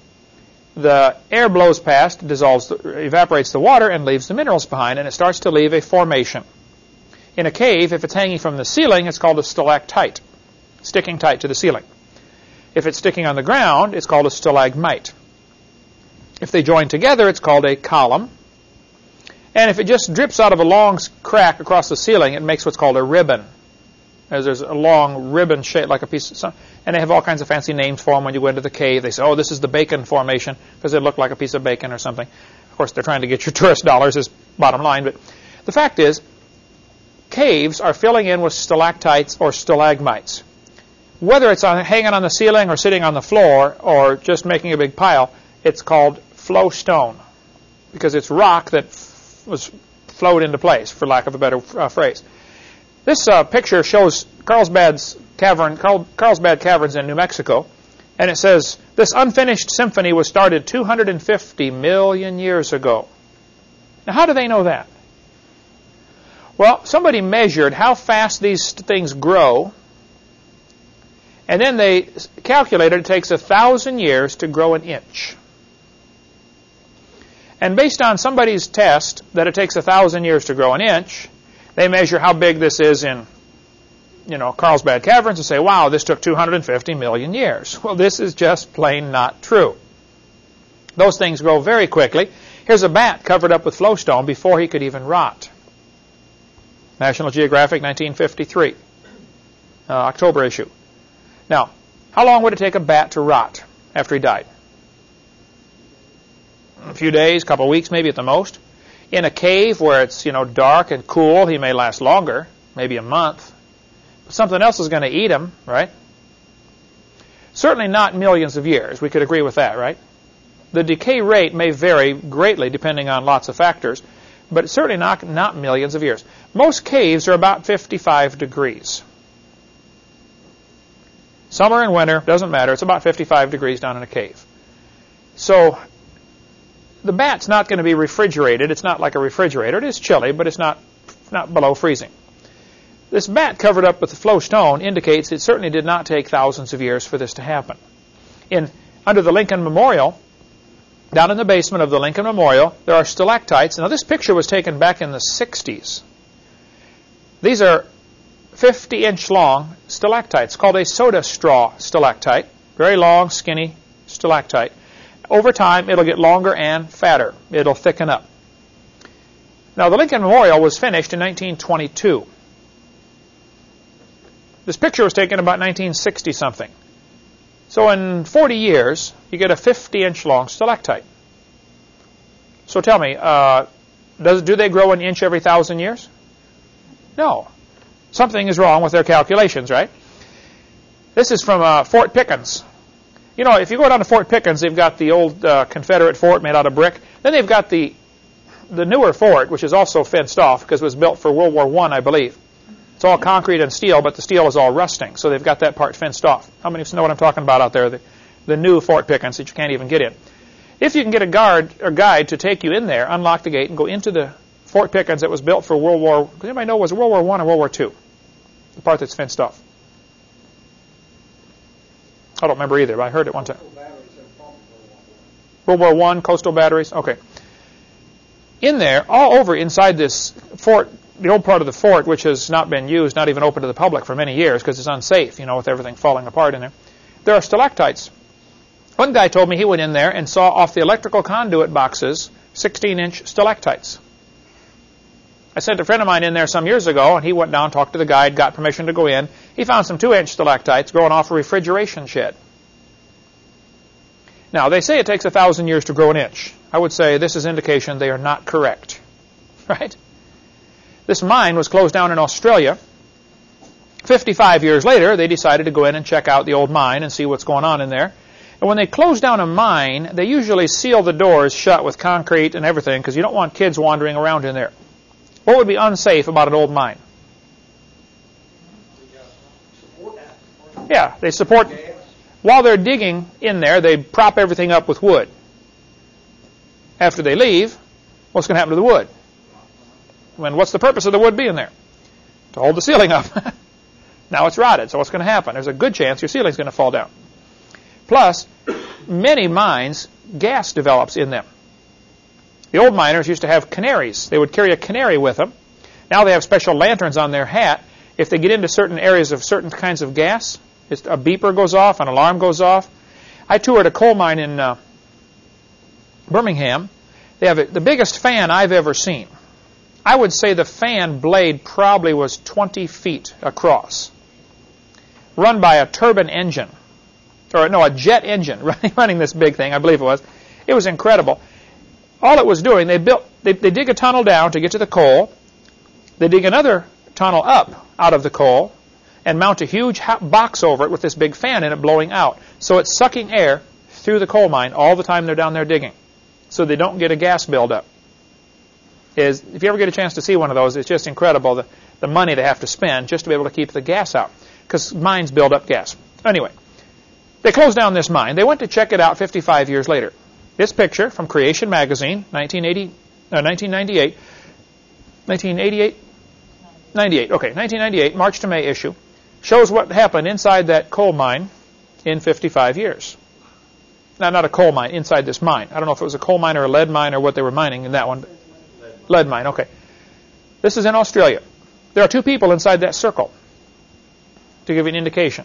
the air blows past, dissolves, evaporates the water, and leaves the minerals behind, and it starts to leave a formation. In a cave, if it's hanging from the ceiling, it's called a stalactite, sticking tight to the ceiling. If it's sticking on the ground, it's called a stalagmite. If they join together, it's called a column. And if it just drips out of a long crack across the ceiling, it makes what's called a ribbon. as there's a long ribbon shaped like a piece of, and they have all kinds of fancy names for them when you go into the cave. They say, oh, this is the bacon formation because it looked like a piece of bacon or something. Of course, they're trying to get your *laughs* tourist dollars is bottom line, but the fact is, caves are filling in with stalactites or stalagmites. Whether it's on, hanging on the ceiling or sitting on the floor or just making a big pile, it's called flow stone because it's rock that was flowed into place, for lack of a better uh, phrase. This uh, picture shows Carlsbad's cavern, Carl, Carlsbad Caverns in New Mexico, and it says this unfinished symphony was started 250 million years ago. Now, how do they know that? Well, somebody measured how fast these things grow, and then they calculated it takes a thousand years to grow an inch. And based on somebody's test that it takes a thousand years to grow an inch, they measure how big this is in, you know, Carlsbad Caverns and say, wow, this took 250 million years. Well, this is just plain not true. Those things grow very quickly. Here's a bat covered up with flowstone before he could even rot. National Geographic, 1953, uh, October issue. Now, how long would it take a bat to rot after he died? Few days, a couple weeks, maybe at the most. In a cave where it's you know dark and cool, he may last longer, maybe a month. But something else is going to eat him, right? Certainly not millions of years. We could agree with that, right? The decay rate may vary greatly depending on lots of factors, but certainly not, not millions of years. Most caves are about 55 degrees. Summer and winter, doesn't matter. It's about 55 degrees down in a cave. So the bat's not going to be refrigerated. It's not like a refrigerator. It is chilly, but it's not, not below freezing. This bat covered up with the flow stone indicates it certainly did not take thousands of years for this to happen. In under the Lincoln Memorial, down in the basement of the Lincoln Memorial, there are stalactites. Now, this picture was taken back in the 60s. These are 50 inch long stalactites called a soda straw stalactite. Very long, skinny stalactite. Over time, it'll get longer and fatter. It'll thicken up. Now, the Lincoln Memorial was finished in 1922. This picture was taken about 1960 something. So in 40 years, you get a 50 inch long stalactite. So tell me, uh, does, do they grow an inch every thousand years? No. Something is wrong with their calculations, right? This is from uh, Fort Pickens. You know, if you go down to Fort Pickens, they've got the old uh, Confederate fort made out of brick. Then they've got the the newer fort, which is also fenced off because it was built for World War I, I believe. It's all concrete and steel, but the steel is all rusting, so they've got that part fenced off. How many of you know what I'm talking about out there? The, the new Fort Pickens that you can't even get in. If you can get a guard or guide to take you in there, unlock the gate, and go into the Fort Pickens that was built for World War. Does anybody know was World War One or World War Two? The part that's fenced off. I don't remember either, but I heard it one time. World War One coastal batteries. Okay. In there, all over inside this fort, the old part of the fort, which has not been used, not even open to the public for many years because it's unsafe, you know, with everything falling apart in there. There are stalactites. One guy told me he went in there and saw off the electrical conduit boxes 16-inch stalactites. I sent a friend of mine in there some years ago, and he went down, talked to the guide, got permission to go in. He found some 2-inch stalactites growing off a refrigeration shed. Now, they say it takes a thousand years to grow an inch. I would say this is indication they are not correct. *laughs* Right? This mine was closed down in Australia. 55 years later, they decided to go in and check out the old mine and see what's going on in there. And when they close down a mine, they usually seal the doors shut with concrete and everything because you don't want kids wandering around in there. What would be unsafe about an old mine? Yeah, they support. While they're digging in there, they prop everything up with wood. After they leave, what's going to happen to the wood? When what's the purpose of the wood being there? To hold the ceiling up. *laughs* now it's rotted, so what's going to happen? There's a good chance your ceiling's going to fall down. Plus, many mines, gas develops in them. The old miners used to have canaries. They would carry a canary with them. Now they have special lanterns on their hat. If they get into certain areas of certain kinds of gas, a beeper goes off, an alarm goes off. I toured a coal mine in uh, Birmingham. They have a, the biggest fan I've ever seen. I would say the fan blade probably was 20 feet across. run by a turbine engine, or no, a jet engine *laughs* running, running this big thing, I believe it was. It was incredible. All it was doing, they built, they, they dig a tunnel down to get to the coal. They dig another tunnel up out of the coal and mount a huge box over it with this big fan in it blowing out. So it's sucking air through the coal mine all the time they're down there digging. So they don't get a gas buildup. Is if you ever get a chance to see one of those, it's just incredible the, the money they have to spend just to be able to keep the gas out. Because mines build up gas. Anyway, they closed down this mine. They went to check it out 55 years later. This picture from Creation Magazine, 1980, uh, 1998, 1988, 98, okay, 1998, March to May issue, shows what happened inside that coal mine in 55 years. Now, not a coal mine, inside this mine. I don't know if it was a coal mine or a lead mine or what they were mining in that one. Lead, lead mine, okay. This is in Australia. There are two people inside that circle, to give you an indication.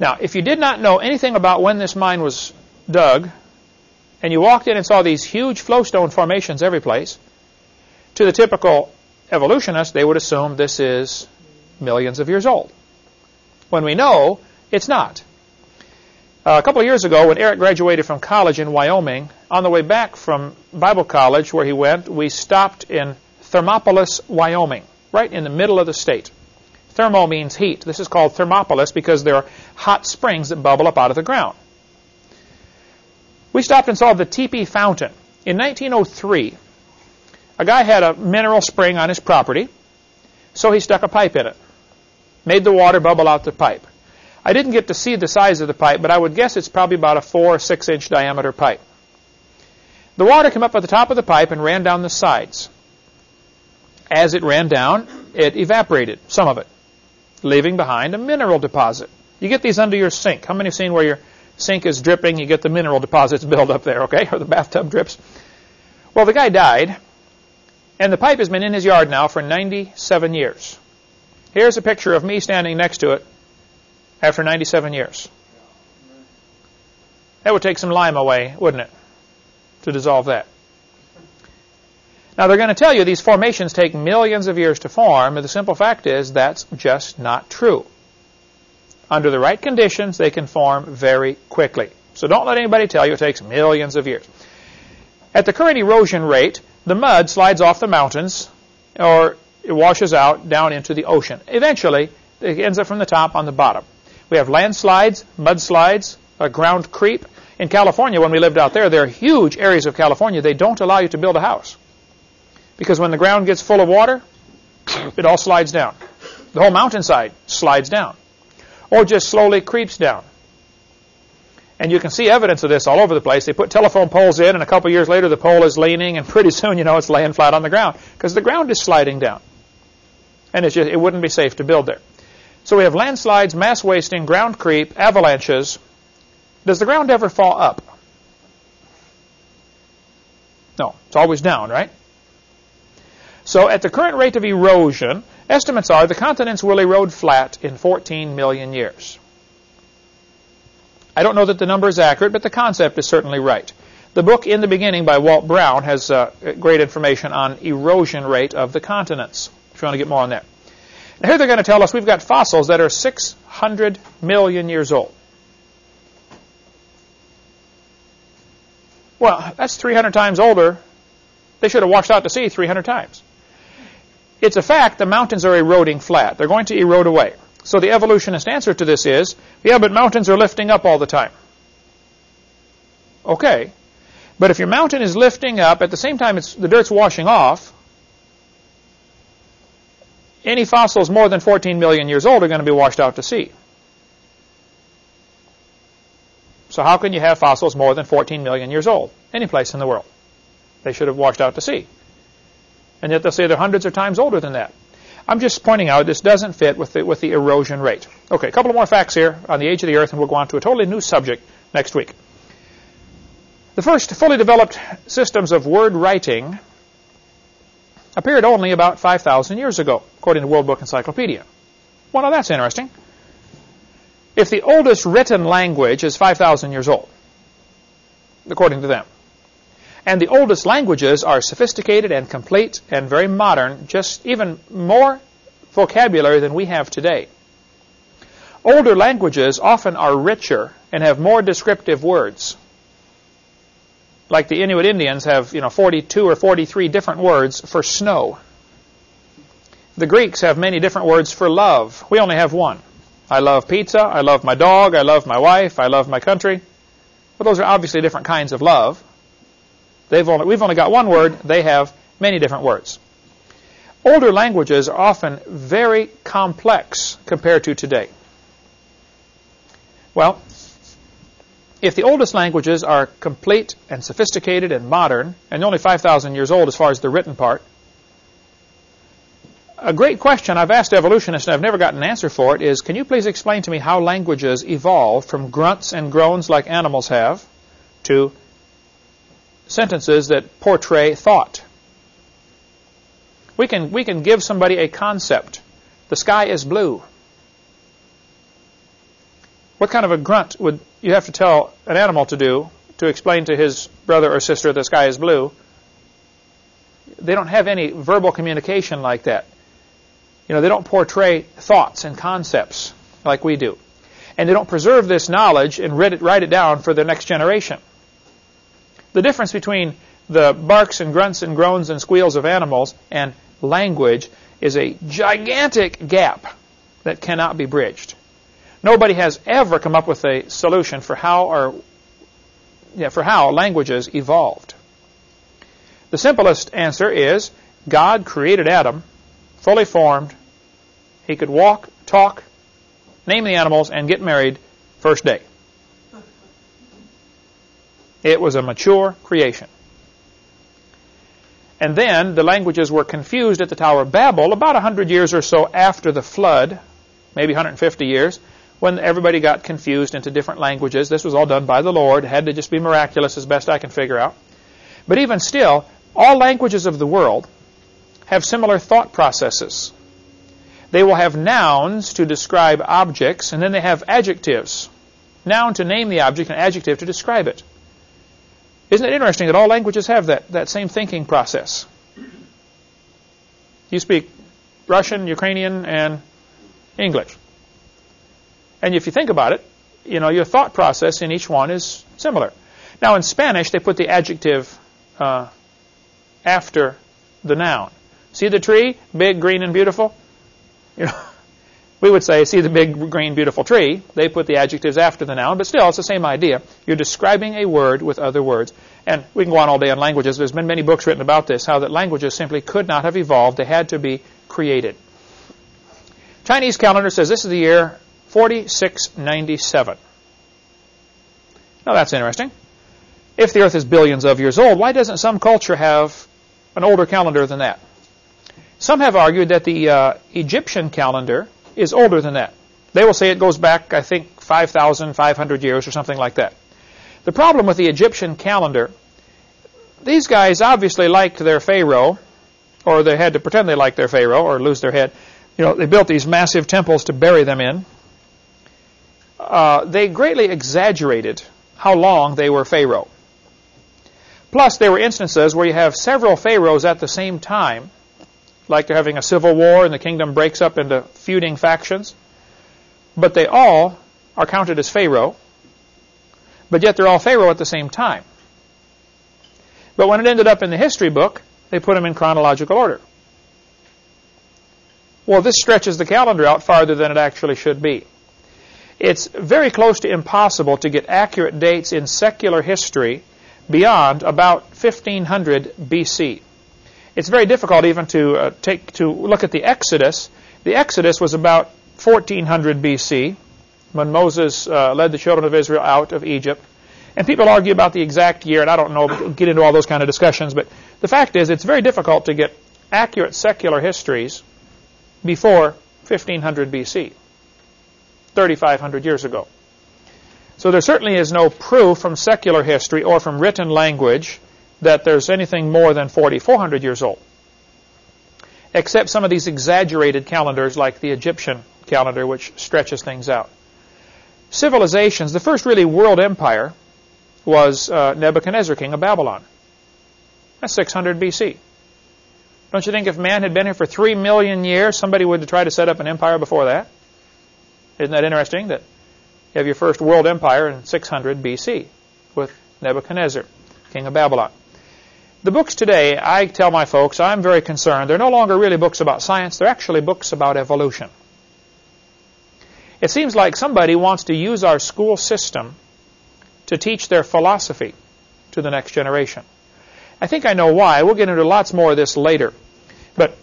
Now, if you did not know anything about when this mine was dug, and you walked in and saw these huge flowstone formations every place, to the typical evolutionist, they would assume this is millions of years old. When we know it's not. Uh, a couple of years ago, when Eric graduated from college in Wyoming, on the way back from Bible college where he went, we stopped in Thermopolis, Wyoming, right in the middle of the state. Thermo means heat. This is called Thermopolis because there are hot springs that bubble up out of the ground. We stopped and saw the Teepee Fountain. In 1903, a guy had a mineral spring on his property, so he stuck a pipe in it, made the water bubble out the pipe. I didn't get to see the size of the pipe, but I would guess it's probably about a 4 or 6 inch diameter pipe. The water came up at the top of the pipe and ran down the sides. As it ran down, it evaporated, some of it, leaving behind a mineral deposit. You get these under your sink. How many have seen where your sink is dripping, you get the mineral deposits build up there, okay? *laughs* Or the bathtub drips. Well, the guy died, and the pipe has been in his yard now for 97 years. Here's a picture of me standing next to it after 97 years. That would take some lime away, wouldn't it, to dissolve that? Now, they're going to tell you these formations take millions of years to form, and the simple fact is that's just not true. Under the right conditions, they can form very quickly. So don't let anybody tell you it takes millions of years. At the current erosion rate, the mud slides off the mountains or it washes out down into the ocean. Eventually, it ends up from the top on the bottom. We have landslides, mudslides, a ground creep. In California, when we lived out there, there are huge areas of California. They don't allow you to build a house. Because when the ground gets full of water, *coughs* it all slides down. The whole mountainside slides down or just slowly creeps down. And you can see evidence of this all over the place. They put telephone poles in, and a couple years later, the pole is leaning, and pretty soon, you know, it's laying flat on the ground because the ground is sliding down. And it's just, it wouldn't be safe to build there. So we have landslides, mass wasting, ground creep, avalanches. Does the ground ever fall up? No, it's always down, right? So at the current rate of erosion, Estimates are the continents will erode flat in 14 million years. I don't know that the number is accurate, but the concept is certainly right. The book In the Beginning by Walt Brown has uh, great information on erosion rate of the continents, if you want to get more on that. Now here they're going to tell us we've got fossils that are 600 million years old. Well, that's 300 times older. They should have washed out to sea 300 times. It's a fact the mountains are eroding flat. They're going to erode away. So the evolutionist answer to this is, yeah, but mountains are lifting up all the time. Okay. But if your mountain is lifting up, at the same time it's, the dirt's washing off, any fossils more than 14 million years old are going to be washed out to sea. So how can you have fossils more than 14 million years old? Any place in the world. They should have washed out to sea. And yet they'll say they're hundreds of times older than that. I'm just pointing out this doesn't fit with the, with the erosion rate. Okay, a couple more facts here on the age of the Earth, and we'll go on to a totally new subject next week. The first fully developed systems of word writing appeared only about 5,000 years ago, according to World Book Encyclopedia. Well, now that's interesting. If the oldest written language is 5,000 years old, according to them, and the oldest languages are sophisticated and complete and very modern, just even more vocabulary than we have today. older languages often are richer and have more descriptive words. Like the Inuit Indians have, you know, 42 or 43 different words for snow. The Greeks have many different words for love. We only have one. I love pizza. I love my dog. I love my wife. I love my country. Well, those are obviously different kinds of love. They've only, we've only got one word. They have many different words. Older languages are often very complex compared to today. Well, if the oldest languages are complete and sophisticated and modern, and only 5,000 years old as far as the written part, a great question I've asked evolutionists and I've never gotten an answer for it is, can you please explain to me how languages evolved from grunts and groans like animals have to sentences that portray thought? We can, we can give somebody a concept. The sky is blue. What kind of a grunt would you have to tell an animal to do to explain to his brother or sister the sky is blue? They don't have any verbal communication like that. You know, they don't portray thoughts and concepts like we do. And they don't preserve this knowledge and write it, write it down for the next generation. The difference between the barks and grunts and groans and squeals of animals and language is a gigantic gap that cannot be bridged. Nobody has ever come up with a solution for how or yeah, for how languages evolved. The simplest answer is God created Adam fully formed. He could walk, talk, name the animals, and get married first day. It was a mature creation. And then the languages were confused at the Tower of Babel about 100 years or so after the flood, maybe 150 years, when everybody got confused into different languages. This was all done by the Lord. It had to just be miraculous as best I can figure out. But even still, all languages of the world have similar thought processes. They will have nouns to describe objects, and then they have adjectives. Noun to name the object, and adjective to describe it. Isn't it interesting that all languages have that, that same thinking process? You speak Russian, Ukrainian, and English. And if you think about it, you know, your thought process in each one is similar. Now, in Spanish, they put the adjective uh, after the noun. See the tree, big, green, and beautiful? You know, we would say, see the big, green, beautiful tree. They put the adjectives after the noun, but still, it's the same idea. You're describing a word with other words. And we can go on all day on languages. There's been many books written about this, how that languages simply could not have evolved. They had to be created. Chinese calendar says this is the year 4697. Now that's interesting. If the Earth is billions of years old, why doesn't some culture have an older calendar than that? Some have argued that the uh, Egyptian calendar is older than that. They will say it goes back, I think, 5,500 years or something like that. The problem with the Egyptian calendar, these guys obviously liked their pharaoh, or they had to pretend they liked their pharaoh or lose their head. You know, they built these massive temples to bury them in. Uh, they greatly exaggerated how long they were pharaoh. Plus, there were instances where you have several pharaohs at the same time like they're having a civil war and the kingdom breaks up into feuding factions. But they all are counted as Pharaoh, but yet they're all Pharaoh at the same time. But when it ended up in the history book, they put them in chronological order. Well, this stretches the calendar out farther than it actually should be. It's very close to impossible to get accurate dates in secular history beyond about 1500 BC. It's very difficult even to uh, take to look at the Exodus. The Exodus was about 1400 BC when Moses uh, led the children of Israel out of Egypt. And people argue about the exact year, and I don't know, get into all those kind of discussions. But the fact is, it's very difficult to get accurate secular histories before 1500 BC, 3,500 years ago. So there certainly is no proof from secular history or from written language that there's anything more than 4,400 years old. Except some of these exaggerated calendars like the Egyptian calendar, which stretches things out. Civilizations, the first really world empire was uh, Nebuchadnezzar, king of Babylon. That's 600 BC. Don't you think if man had been here for 3 million years, somebody would try to set up an empire before that? Isn't that interesting that you have your first world empire in 600 BC with Nebuchadnezzar, king of Babylon? The books today, I tell my folks, I'm very concerned. They're no longer really books about science, they're actually books about evolution. It seems like somebody wants to use our school system to teach their philosophy to the next generation. I think I know why. We'll get into lots more of this later. But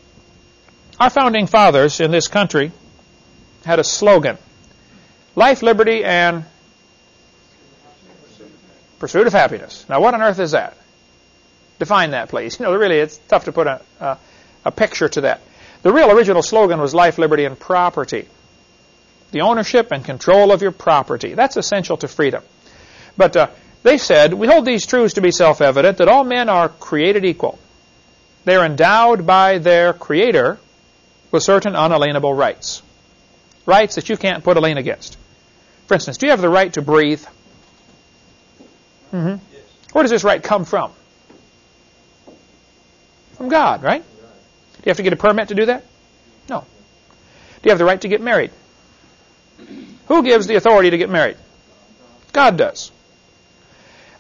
our founding fathers in this country had a slogan life, liberty, and pursuit of happiness. Now, what on earth is that? Define that, please. You know, really, it's tough to put a, a, a picture to that. The real original slogan was life, liberty, and property. The ownership and control of your property. That's essential to freedom. But uh, they said, We hold these truths to be self evident that all men are created equal. They are endowed by their Creator with certain unalienable rights. Rights that you can't put a lien against. For instance, do you have the right to breathe? Mm-hmm. Yes. Where does this right come from? From God, right? Do you have to get a permit to do that? No. Do you have the right to get married? Who gives the authority to get married? God does.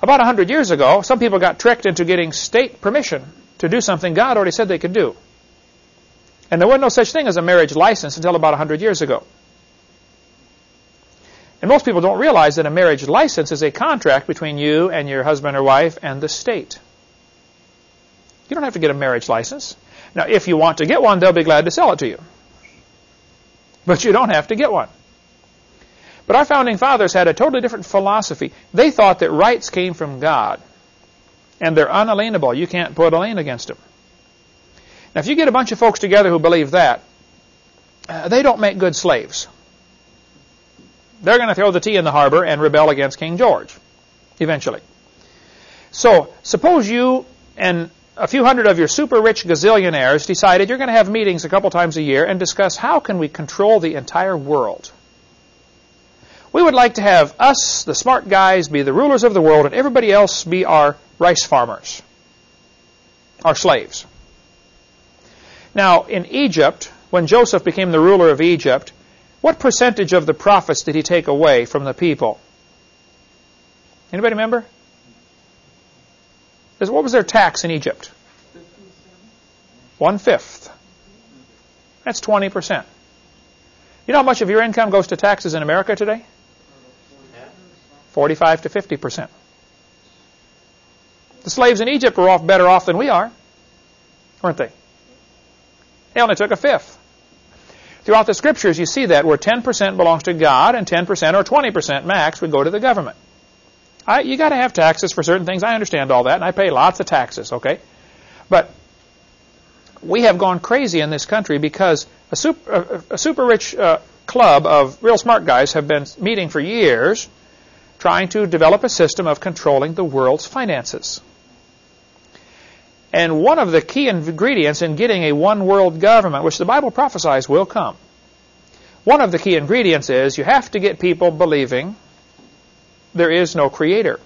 About a hundred years ago, some people got tricked into getting state permission to do something God already said they could do. And there was no such thing as a marriage license until about a hundred years ago. And most people don't realize that a marriage license is a contract between you and your husband or wife and the state. You don't have to get a marriage license. Now, if you want to get one, they'll be glad to sell it to you. But you don't have to get one. But our founding fathers had a totally different philosophy. They thought that rights came from God, and they're unalienable. You can't put a lien against them. Now, if you get a bunch of folks together who believe that, uh, they don't make good slaves. They're going to throw the tea in the harbor and rebel against King George, eventually. So, suppose you and a few hundred of your super rich gazillionaires decided you're going to have meetings a couple times a year and discuss how can we control the entire world. We would like to have us, the smart guys, be the rulers of the world, and everybody else be our rice farmers, our slaves. Now, in Egypt, when Joseph became the ruler of Egypt, what percentage of the profits did he take away from the people? Anybody remember? What was their tax in Egypt? One fifth. That's 20%. You know how much of your income goes to taxes in America today? 45 to 50 percent. The slaves in Egypt were off better off than we are, weren't they? They only took a fifth. Throughout the scriptures, you see that where 10% belongs to God and 10% or 20% max would go to the government. I, you got to have taxes for certain things. I understand all that, and I pay lots of taxes, okay? But we have gone crazy in this country because a super, a, a super rich uh, club of real smart guys have been meeting for years trying to develop a system of controlling the world's finances. And one of the key ingredients in getting a one world government, which the Bible prophesies will come, one of the key ingredients is you have to get people believing there is no creator.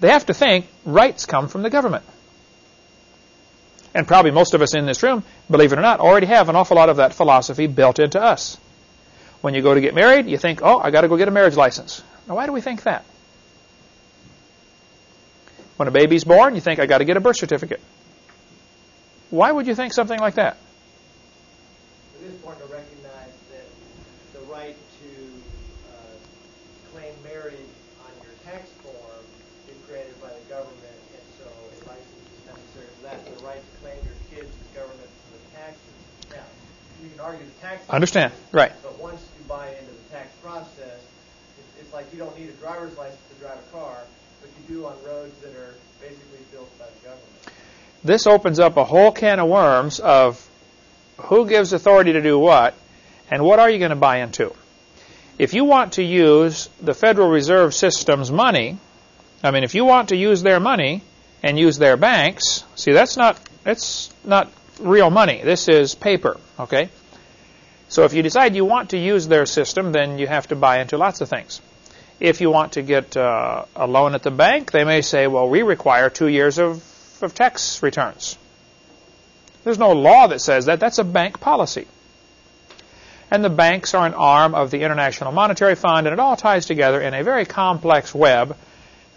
They have to think rights come from the government. And probably most of us in this room, believe it or not, already have an awful lot of that philosophy built into us. When you go to get married, you think, oh, I got to go get a marriage license. Now, why do we think that? When a baby's born, you think, I got to get a birth certificate. Why would you think something like that the right to uh, claim marriage on your tax form is created by the government, and so a license is necessary for that. The right to claim your kids is government for the taxes. Now, you can argue the tax. Understand, right. But once you buy into the tax process, it's like you don't need a driver's license to drive a car, but you do on roads that are basically built by the government. This opens up a whole can of worms of who gives authority to do what, and what are you going to buy into. If you want to use the Federal Reserve System's money, I mean, if you want to use their money and use their banks, see, that's not, it's not real money. This is paper, okay? So if you decide you want to use their system, then you have to buy into lots of things. If you want to get uh, a loan at the bank, they may say, well, we require two years of, of tax returns. There's no law that says that. That's a bank policy. and the banks are an arm of the International Monetary Fund, and it all ties together in a very complex web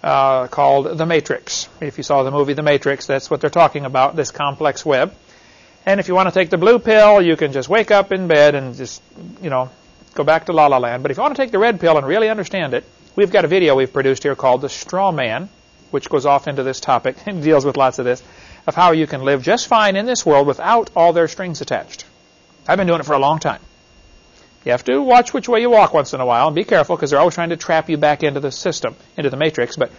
uh, called the Matrix. If you saw the movie The Matrix, that's what they're talking about, this complex web. And if you want to take the blue pill, you can just wake up in bed and just, you know, go back to La La Land. But if you want to take the red pill and really understand it, we've got a video we've produced here called The Straw Man, which goes off into this topic *laughs* and deals with lots of this, of how you can live just fine in this world without all their strings attached. I've been doing it for a long time. You have to watch which way you walk once in a while and be careful because they're always trying to trap you back into the system, into the matrix, but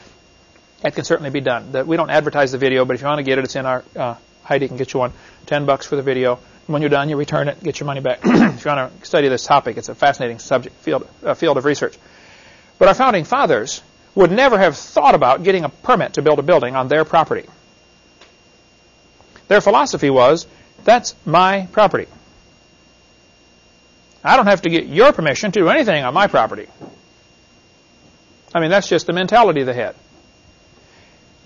that can certainly be done. We don't advertise the video, but if you want to get it, it's in our, uh, Heidi can get you one, 10 bucks for the video. When you're done, you return it, get your money back. *clears throat* if you want to study this topic, it's a fascinating subject, field, uh, field of research. But our founding fathers would never have thought about getting a permit to build a building on their property. Their philosophy was, that's my property. I don't have to get your permission to do anything on my property. I mean, that's just the mentality they had.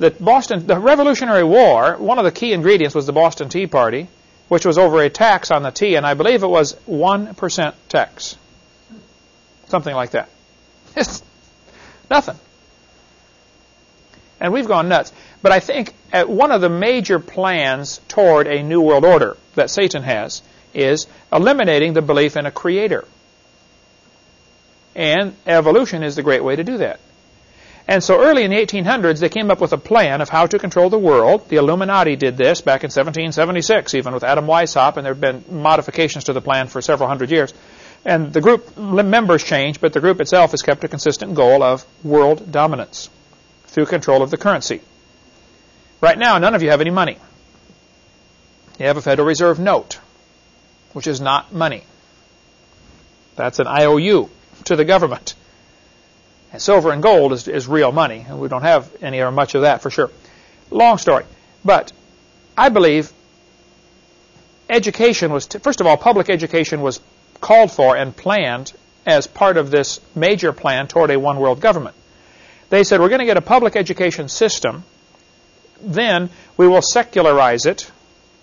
The Boston, the Revolutionary War, one of the key ingredients was the Boston Tea Party, which was over a tax on the tea, and I believe it was 1% tax. Something like that. *laughs* Nothing. And we've gone nuts. But I think uh, one of the major plans toward a new world order that Satan has is eliminating the belief in a creator. And evolution is the great way to do that. And so early in the 1800s, they came up with a plan of how to control the world. The Illuminati did this back in 1776, even with Adam Weishaupt, and there have been modifications to the plan for several hundred years. And the group members change, but the group itself has kept a consistent goal of world dominance through control of the currency. Right now, none of you have any money. You have a Federal Reserve note which is not money. That's an IOU to the government. And silver and gold is, is real money, and we don't have any or much of that for sure. Long story. But I believe education was, first of all, public education was called for and planned as part of this major plan toward a one world government. They said, we're going to get a public education system, then we will secularize it,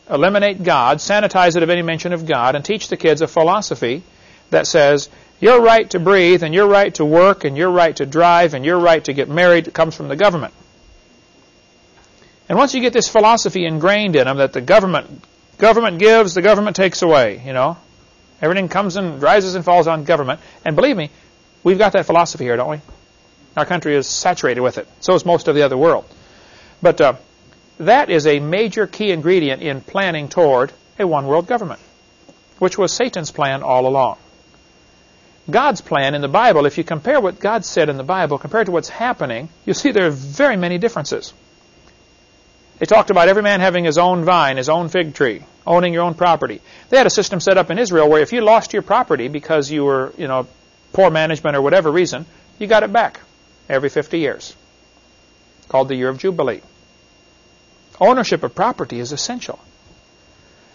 eliminate God, sanitize it of any mention of God, and teach the kids a philosophy that says your right to breathe and your right to work and your right to drive and your right to get married comes from the government. And once you get this philosophy ingrained in them that the government government gives, the government takes away, you know, everything comes and rises and falls on government. And believe me, we've got that philosophy here, don't we? Our country is saturated with it. So is most of the other world. But uh, that is a major key ingredient in planning toward a one world government, which was Satan's plan all along. God's plan in the Bible, if you compare what God said in the Bible compared to what's happening, you'll see there are very many differences. They talked about every man having his own vine, his own fig tree, owning your own property. They had a system set up in Israel where if you lost your property because you were, you know, poor management or whatever reason, you got it back every 50 years. Called the year of Jubilee. Ownership of property is essential.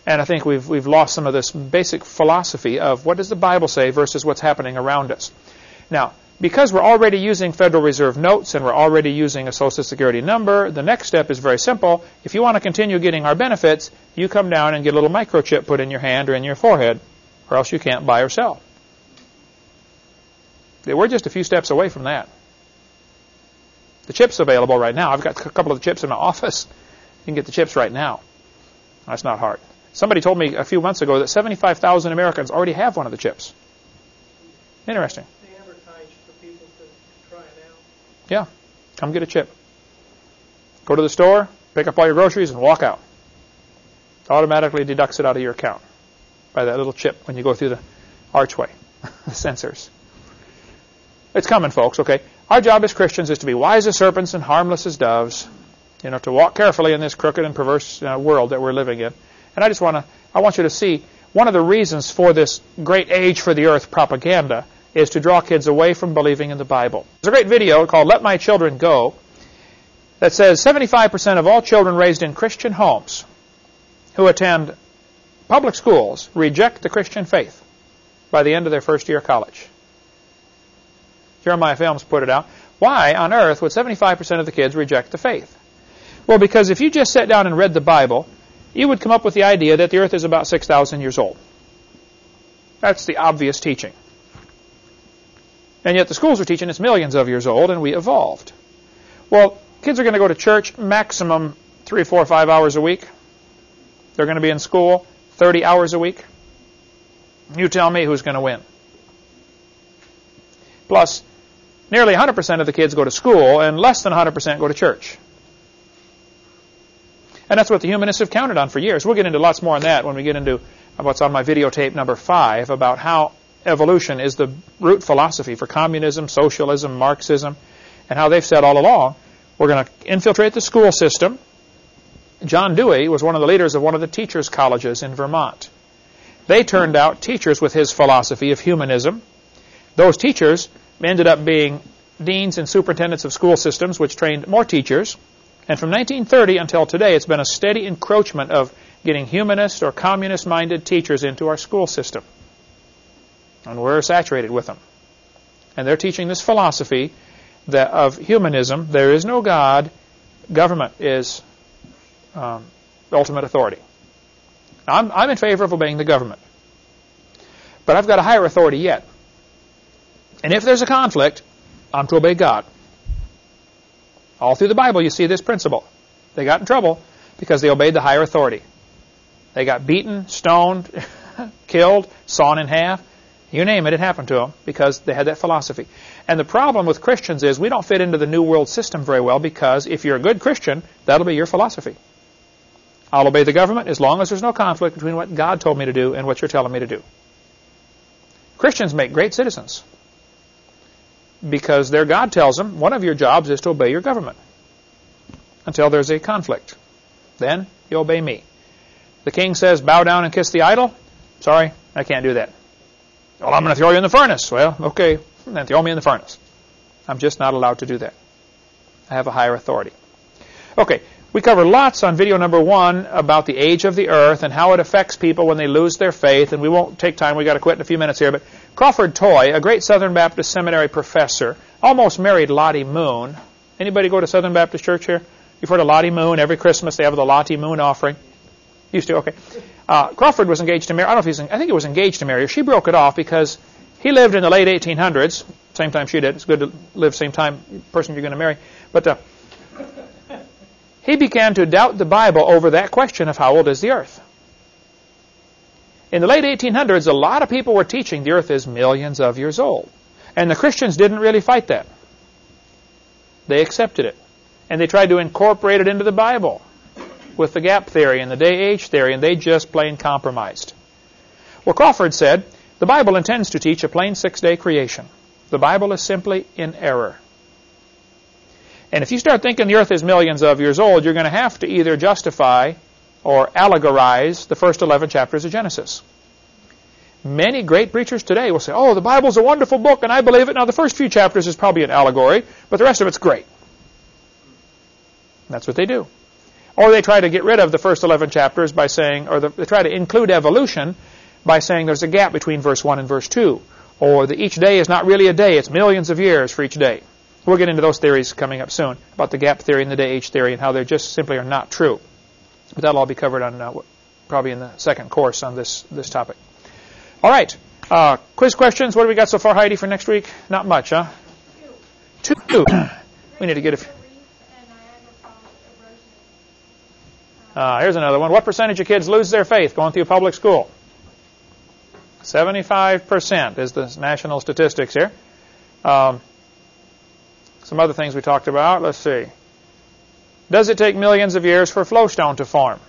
And I think we've, we've lost some of this basic philosophy of what does the Bible say versus what's happening around us. Now, because we're already using Federal Reserve notes and we're already using a Social Security number, the next step is very simple. If you want to continue getting our benefits, you come down and get a little microchip put in your hand or in your forehead, or else you can't buy or sell. We're just a few steps away from that. The chip's available right now. I've got a couple of the chips in my *laughs* office. You can get the chips right now. That's not hard. Somebody told me a few months ago that 75,000 Americans already have one of the chips. Interesting. They advertise for people to try it out. Yeah. Come get a chip. Go to the store, pick up all your groceries, and walk out. It automatically deducts it out of your account by that little chip when you go through the archway, *laughs* the sensors. It's coming, folks, okay? Our job as Christians is to be wise as serpents and harmless as doves, you know, to walk carefully in this crooked and perverse uh, world that we're living in. And I just want to, I want you to see one of the reasons for this great age for the earth propaganda is to draw kids away from believing in the Bible. There's a great video called Let My Children Go that says 75% of all children raised in Christian homes who attend public schools reject the Christian faith by the end of their first year of college. Jeremiah Films put it out. Why on earth would 75% of the kids reject the faith? Well, because if you just sat down and read the Bible, you would come up with the idea that the earth is about 6,000 years old. That's the obvious teaching. And yet the schools are teaching it's millions of years old and we evolved. Well, kids are going to go to church maximum three, four, five hours a week. They're going to be in school 30 hours a week. You tell me who's going to win. Plus, nearly 100% of the kids go to school and less than 100% go to church. And that's what the humanists have counted on for years. We'll get into lots more on that when we get into what's on my videotape number five about how evolution is the root philosophy for communism, socialism, Marxism, and how they've said all along, we're going to infiltrate the school system. John Dewey was one of the leaders of one of the teachers' colleges in Vermont. They turned out teachers with his philosophy of humanism. Those teachers ended up being deans and superintendents of school systems, which trained more teachers. And from 1930 until today, it's been a steady encroachment of getting humanist or communist-minded teachers into our school system. And we're saturated with them. And they're teaching this philosophy that of humanism. There is no God. Government is um, ultimate authority. Now, I'm, I'm in favor of obeying the government. But I've got a higher authority yet. And if there's a conflict, I'm to obey God. All through the Bible, you see this principle. They got in trouble because they obeyed the higher authority. They got beaten, stoned, *laughs* killed, sawn in half. You name it, it happened to them because they had that philosophy. And the problem with Christians is we don't fit into the New World system very well because if you're a good Christian, that'll be your philosophy. I'll obey the government as long as there's no conflict between what God told me to do and what you're telling me to do. Christians make great citizens because their God tells them one of your jobs is to obey your government until there's a conflict. Then you obey me. The king says, bow down and kiss the idol. Sorry, I can't do that. Well, I'm going to throw you in the furnace. Well, okay, then throw me in the furnace. I'm just not allowed to do that. I have a higher authority. Okay, we cover lots on video number one about the age of the earth and how it affects people when they lose their faith. And we won't take time. We've got to quit in a few minutes here. But Crawford Toy, a great Southern Baptist Seminary professor, almost married Lottie Moon. Anybody go to Southern Baptist Church here? You've heard of Lottie Moon. Every Christmas they have the Lottie Moon offering. Used to, okay. Uh, Crawford was engaged to marry. I don't know if he's. I think he was engaged to marry her. She broke it off because he lived in the late 1800s. Same time she did. It's good to live same time person you're going to marry. But uh, he began to doubt the Bible over that question of how old is the earth. In the late 1800s, a lot of people were teaching the earth is millions of years old. And the Christians didn't really fight that. They accepted it. And they tried to incorporate it into the Bible with the gap theory and the day-age theory, and they just plain compromised. Well, Crawford said, the Bible intends to teach a plain six-day creation. The Bible is simply in error. And if you start thinking the earth is millions of years old, you're going to have to either justify or allegorize the first 11 chapters of Genesis. Many great preachers today will say, oh, the Bible's a wonderful book and I believe it. Now, the first few chapters is probably an allegory, but the rest of it's great. That's what they do. Or they try to get rid of the first 11 chapters by saying, or the, they try to include evolution by saying there's a gap between verse 1 and verse 2. Or that each day is not really a day, it's millions of years for each day. We'll get into those theories coming up soon about the gap theory and the day age theory and how they just simply are not true. But that'll all be covered on uh, probably in the second course on this this topic. All right, uh, quiz questions. What do we got so far, Heidi, for next week? Not much, huh? Two. Two. *coughs* we need to get a. Uh, here's another one. What percentage of kids lose their faith going through public school? 75% is the national statistics here. Um, some other things we talked about. Let's see. Does it take millions of years for flowstone to form?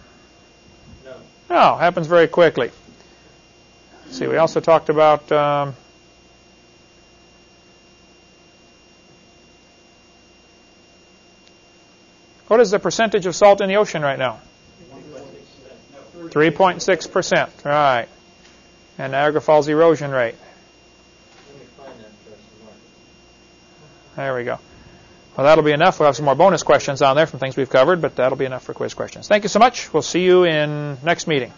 No. No, happens very quickly. Let's see, we also talked about um, what is the percentage of salt in the ocean right now? 3.6%. Right. And Niagara Falls erosion rate. There we go. Well, that'll be enough. We'll have some more bonus questions on there from things we've covered, but that'll be enough for quiz questions. Thank you so much. We'll see you in next meeting.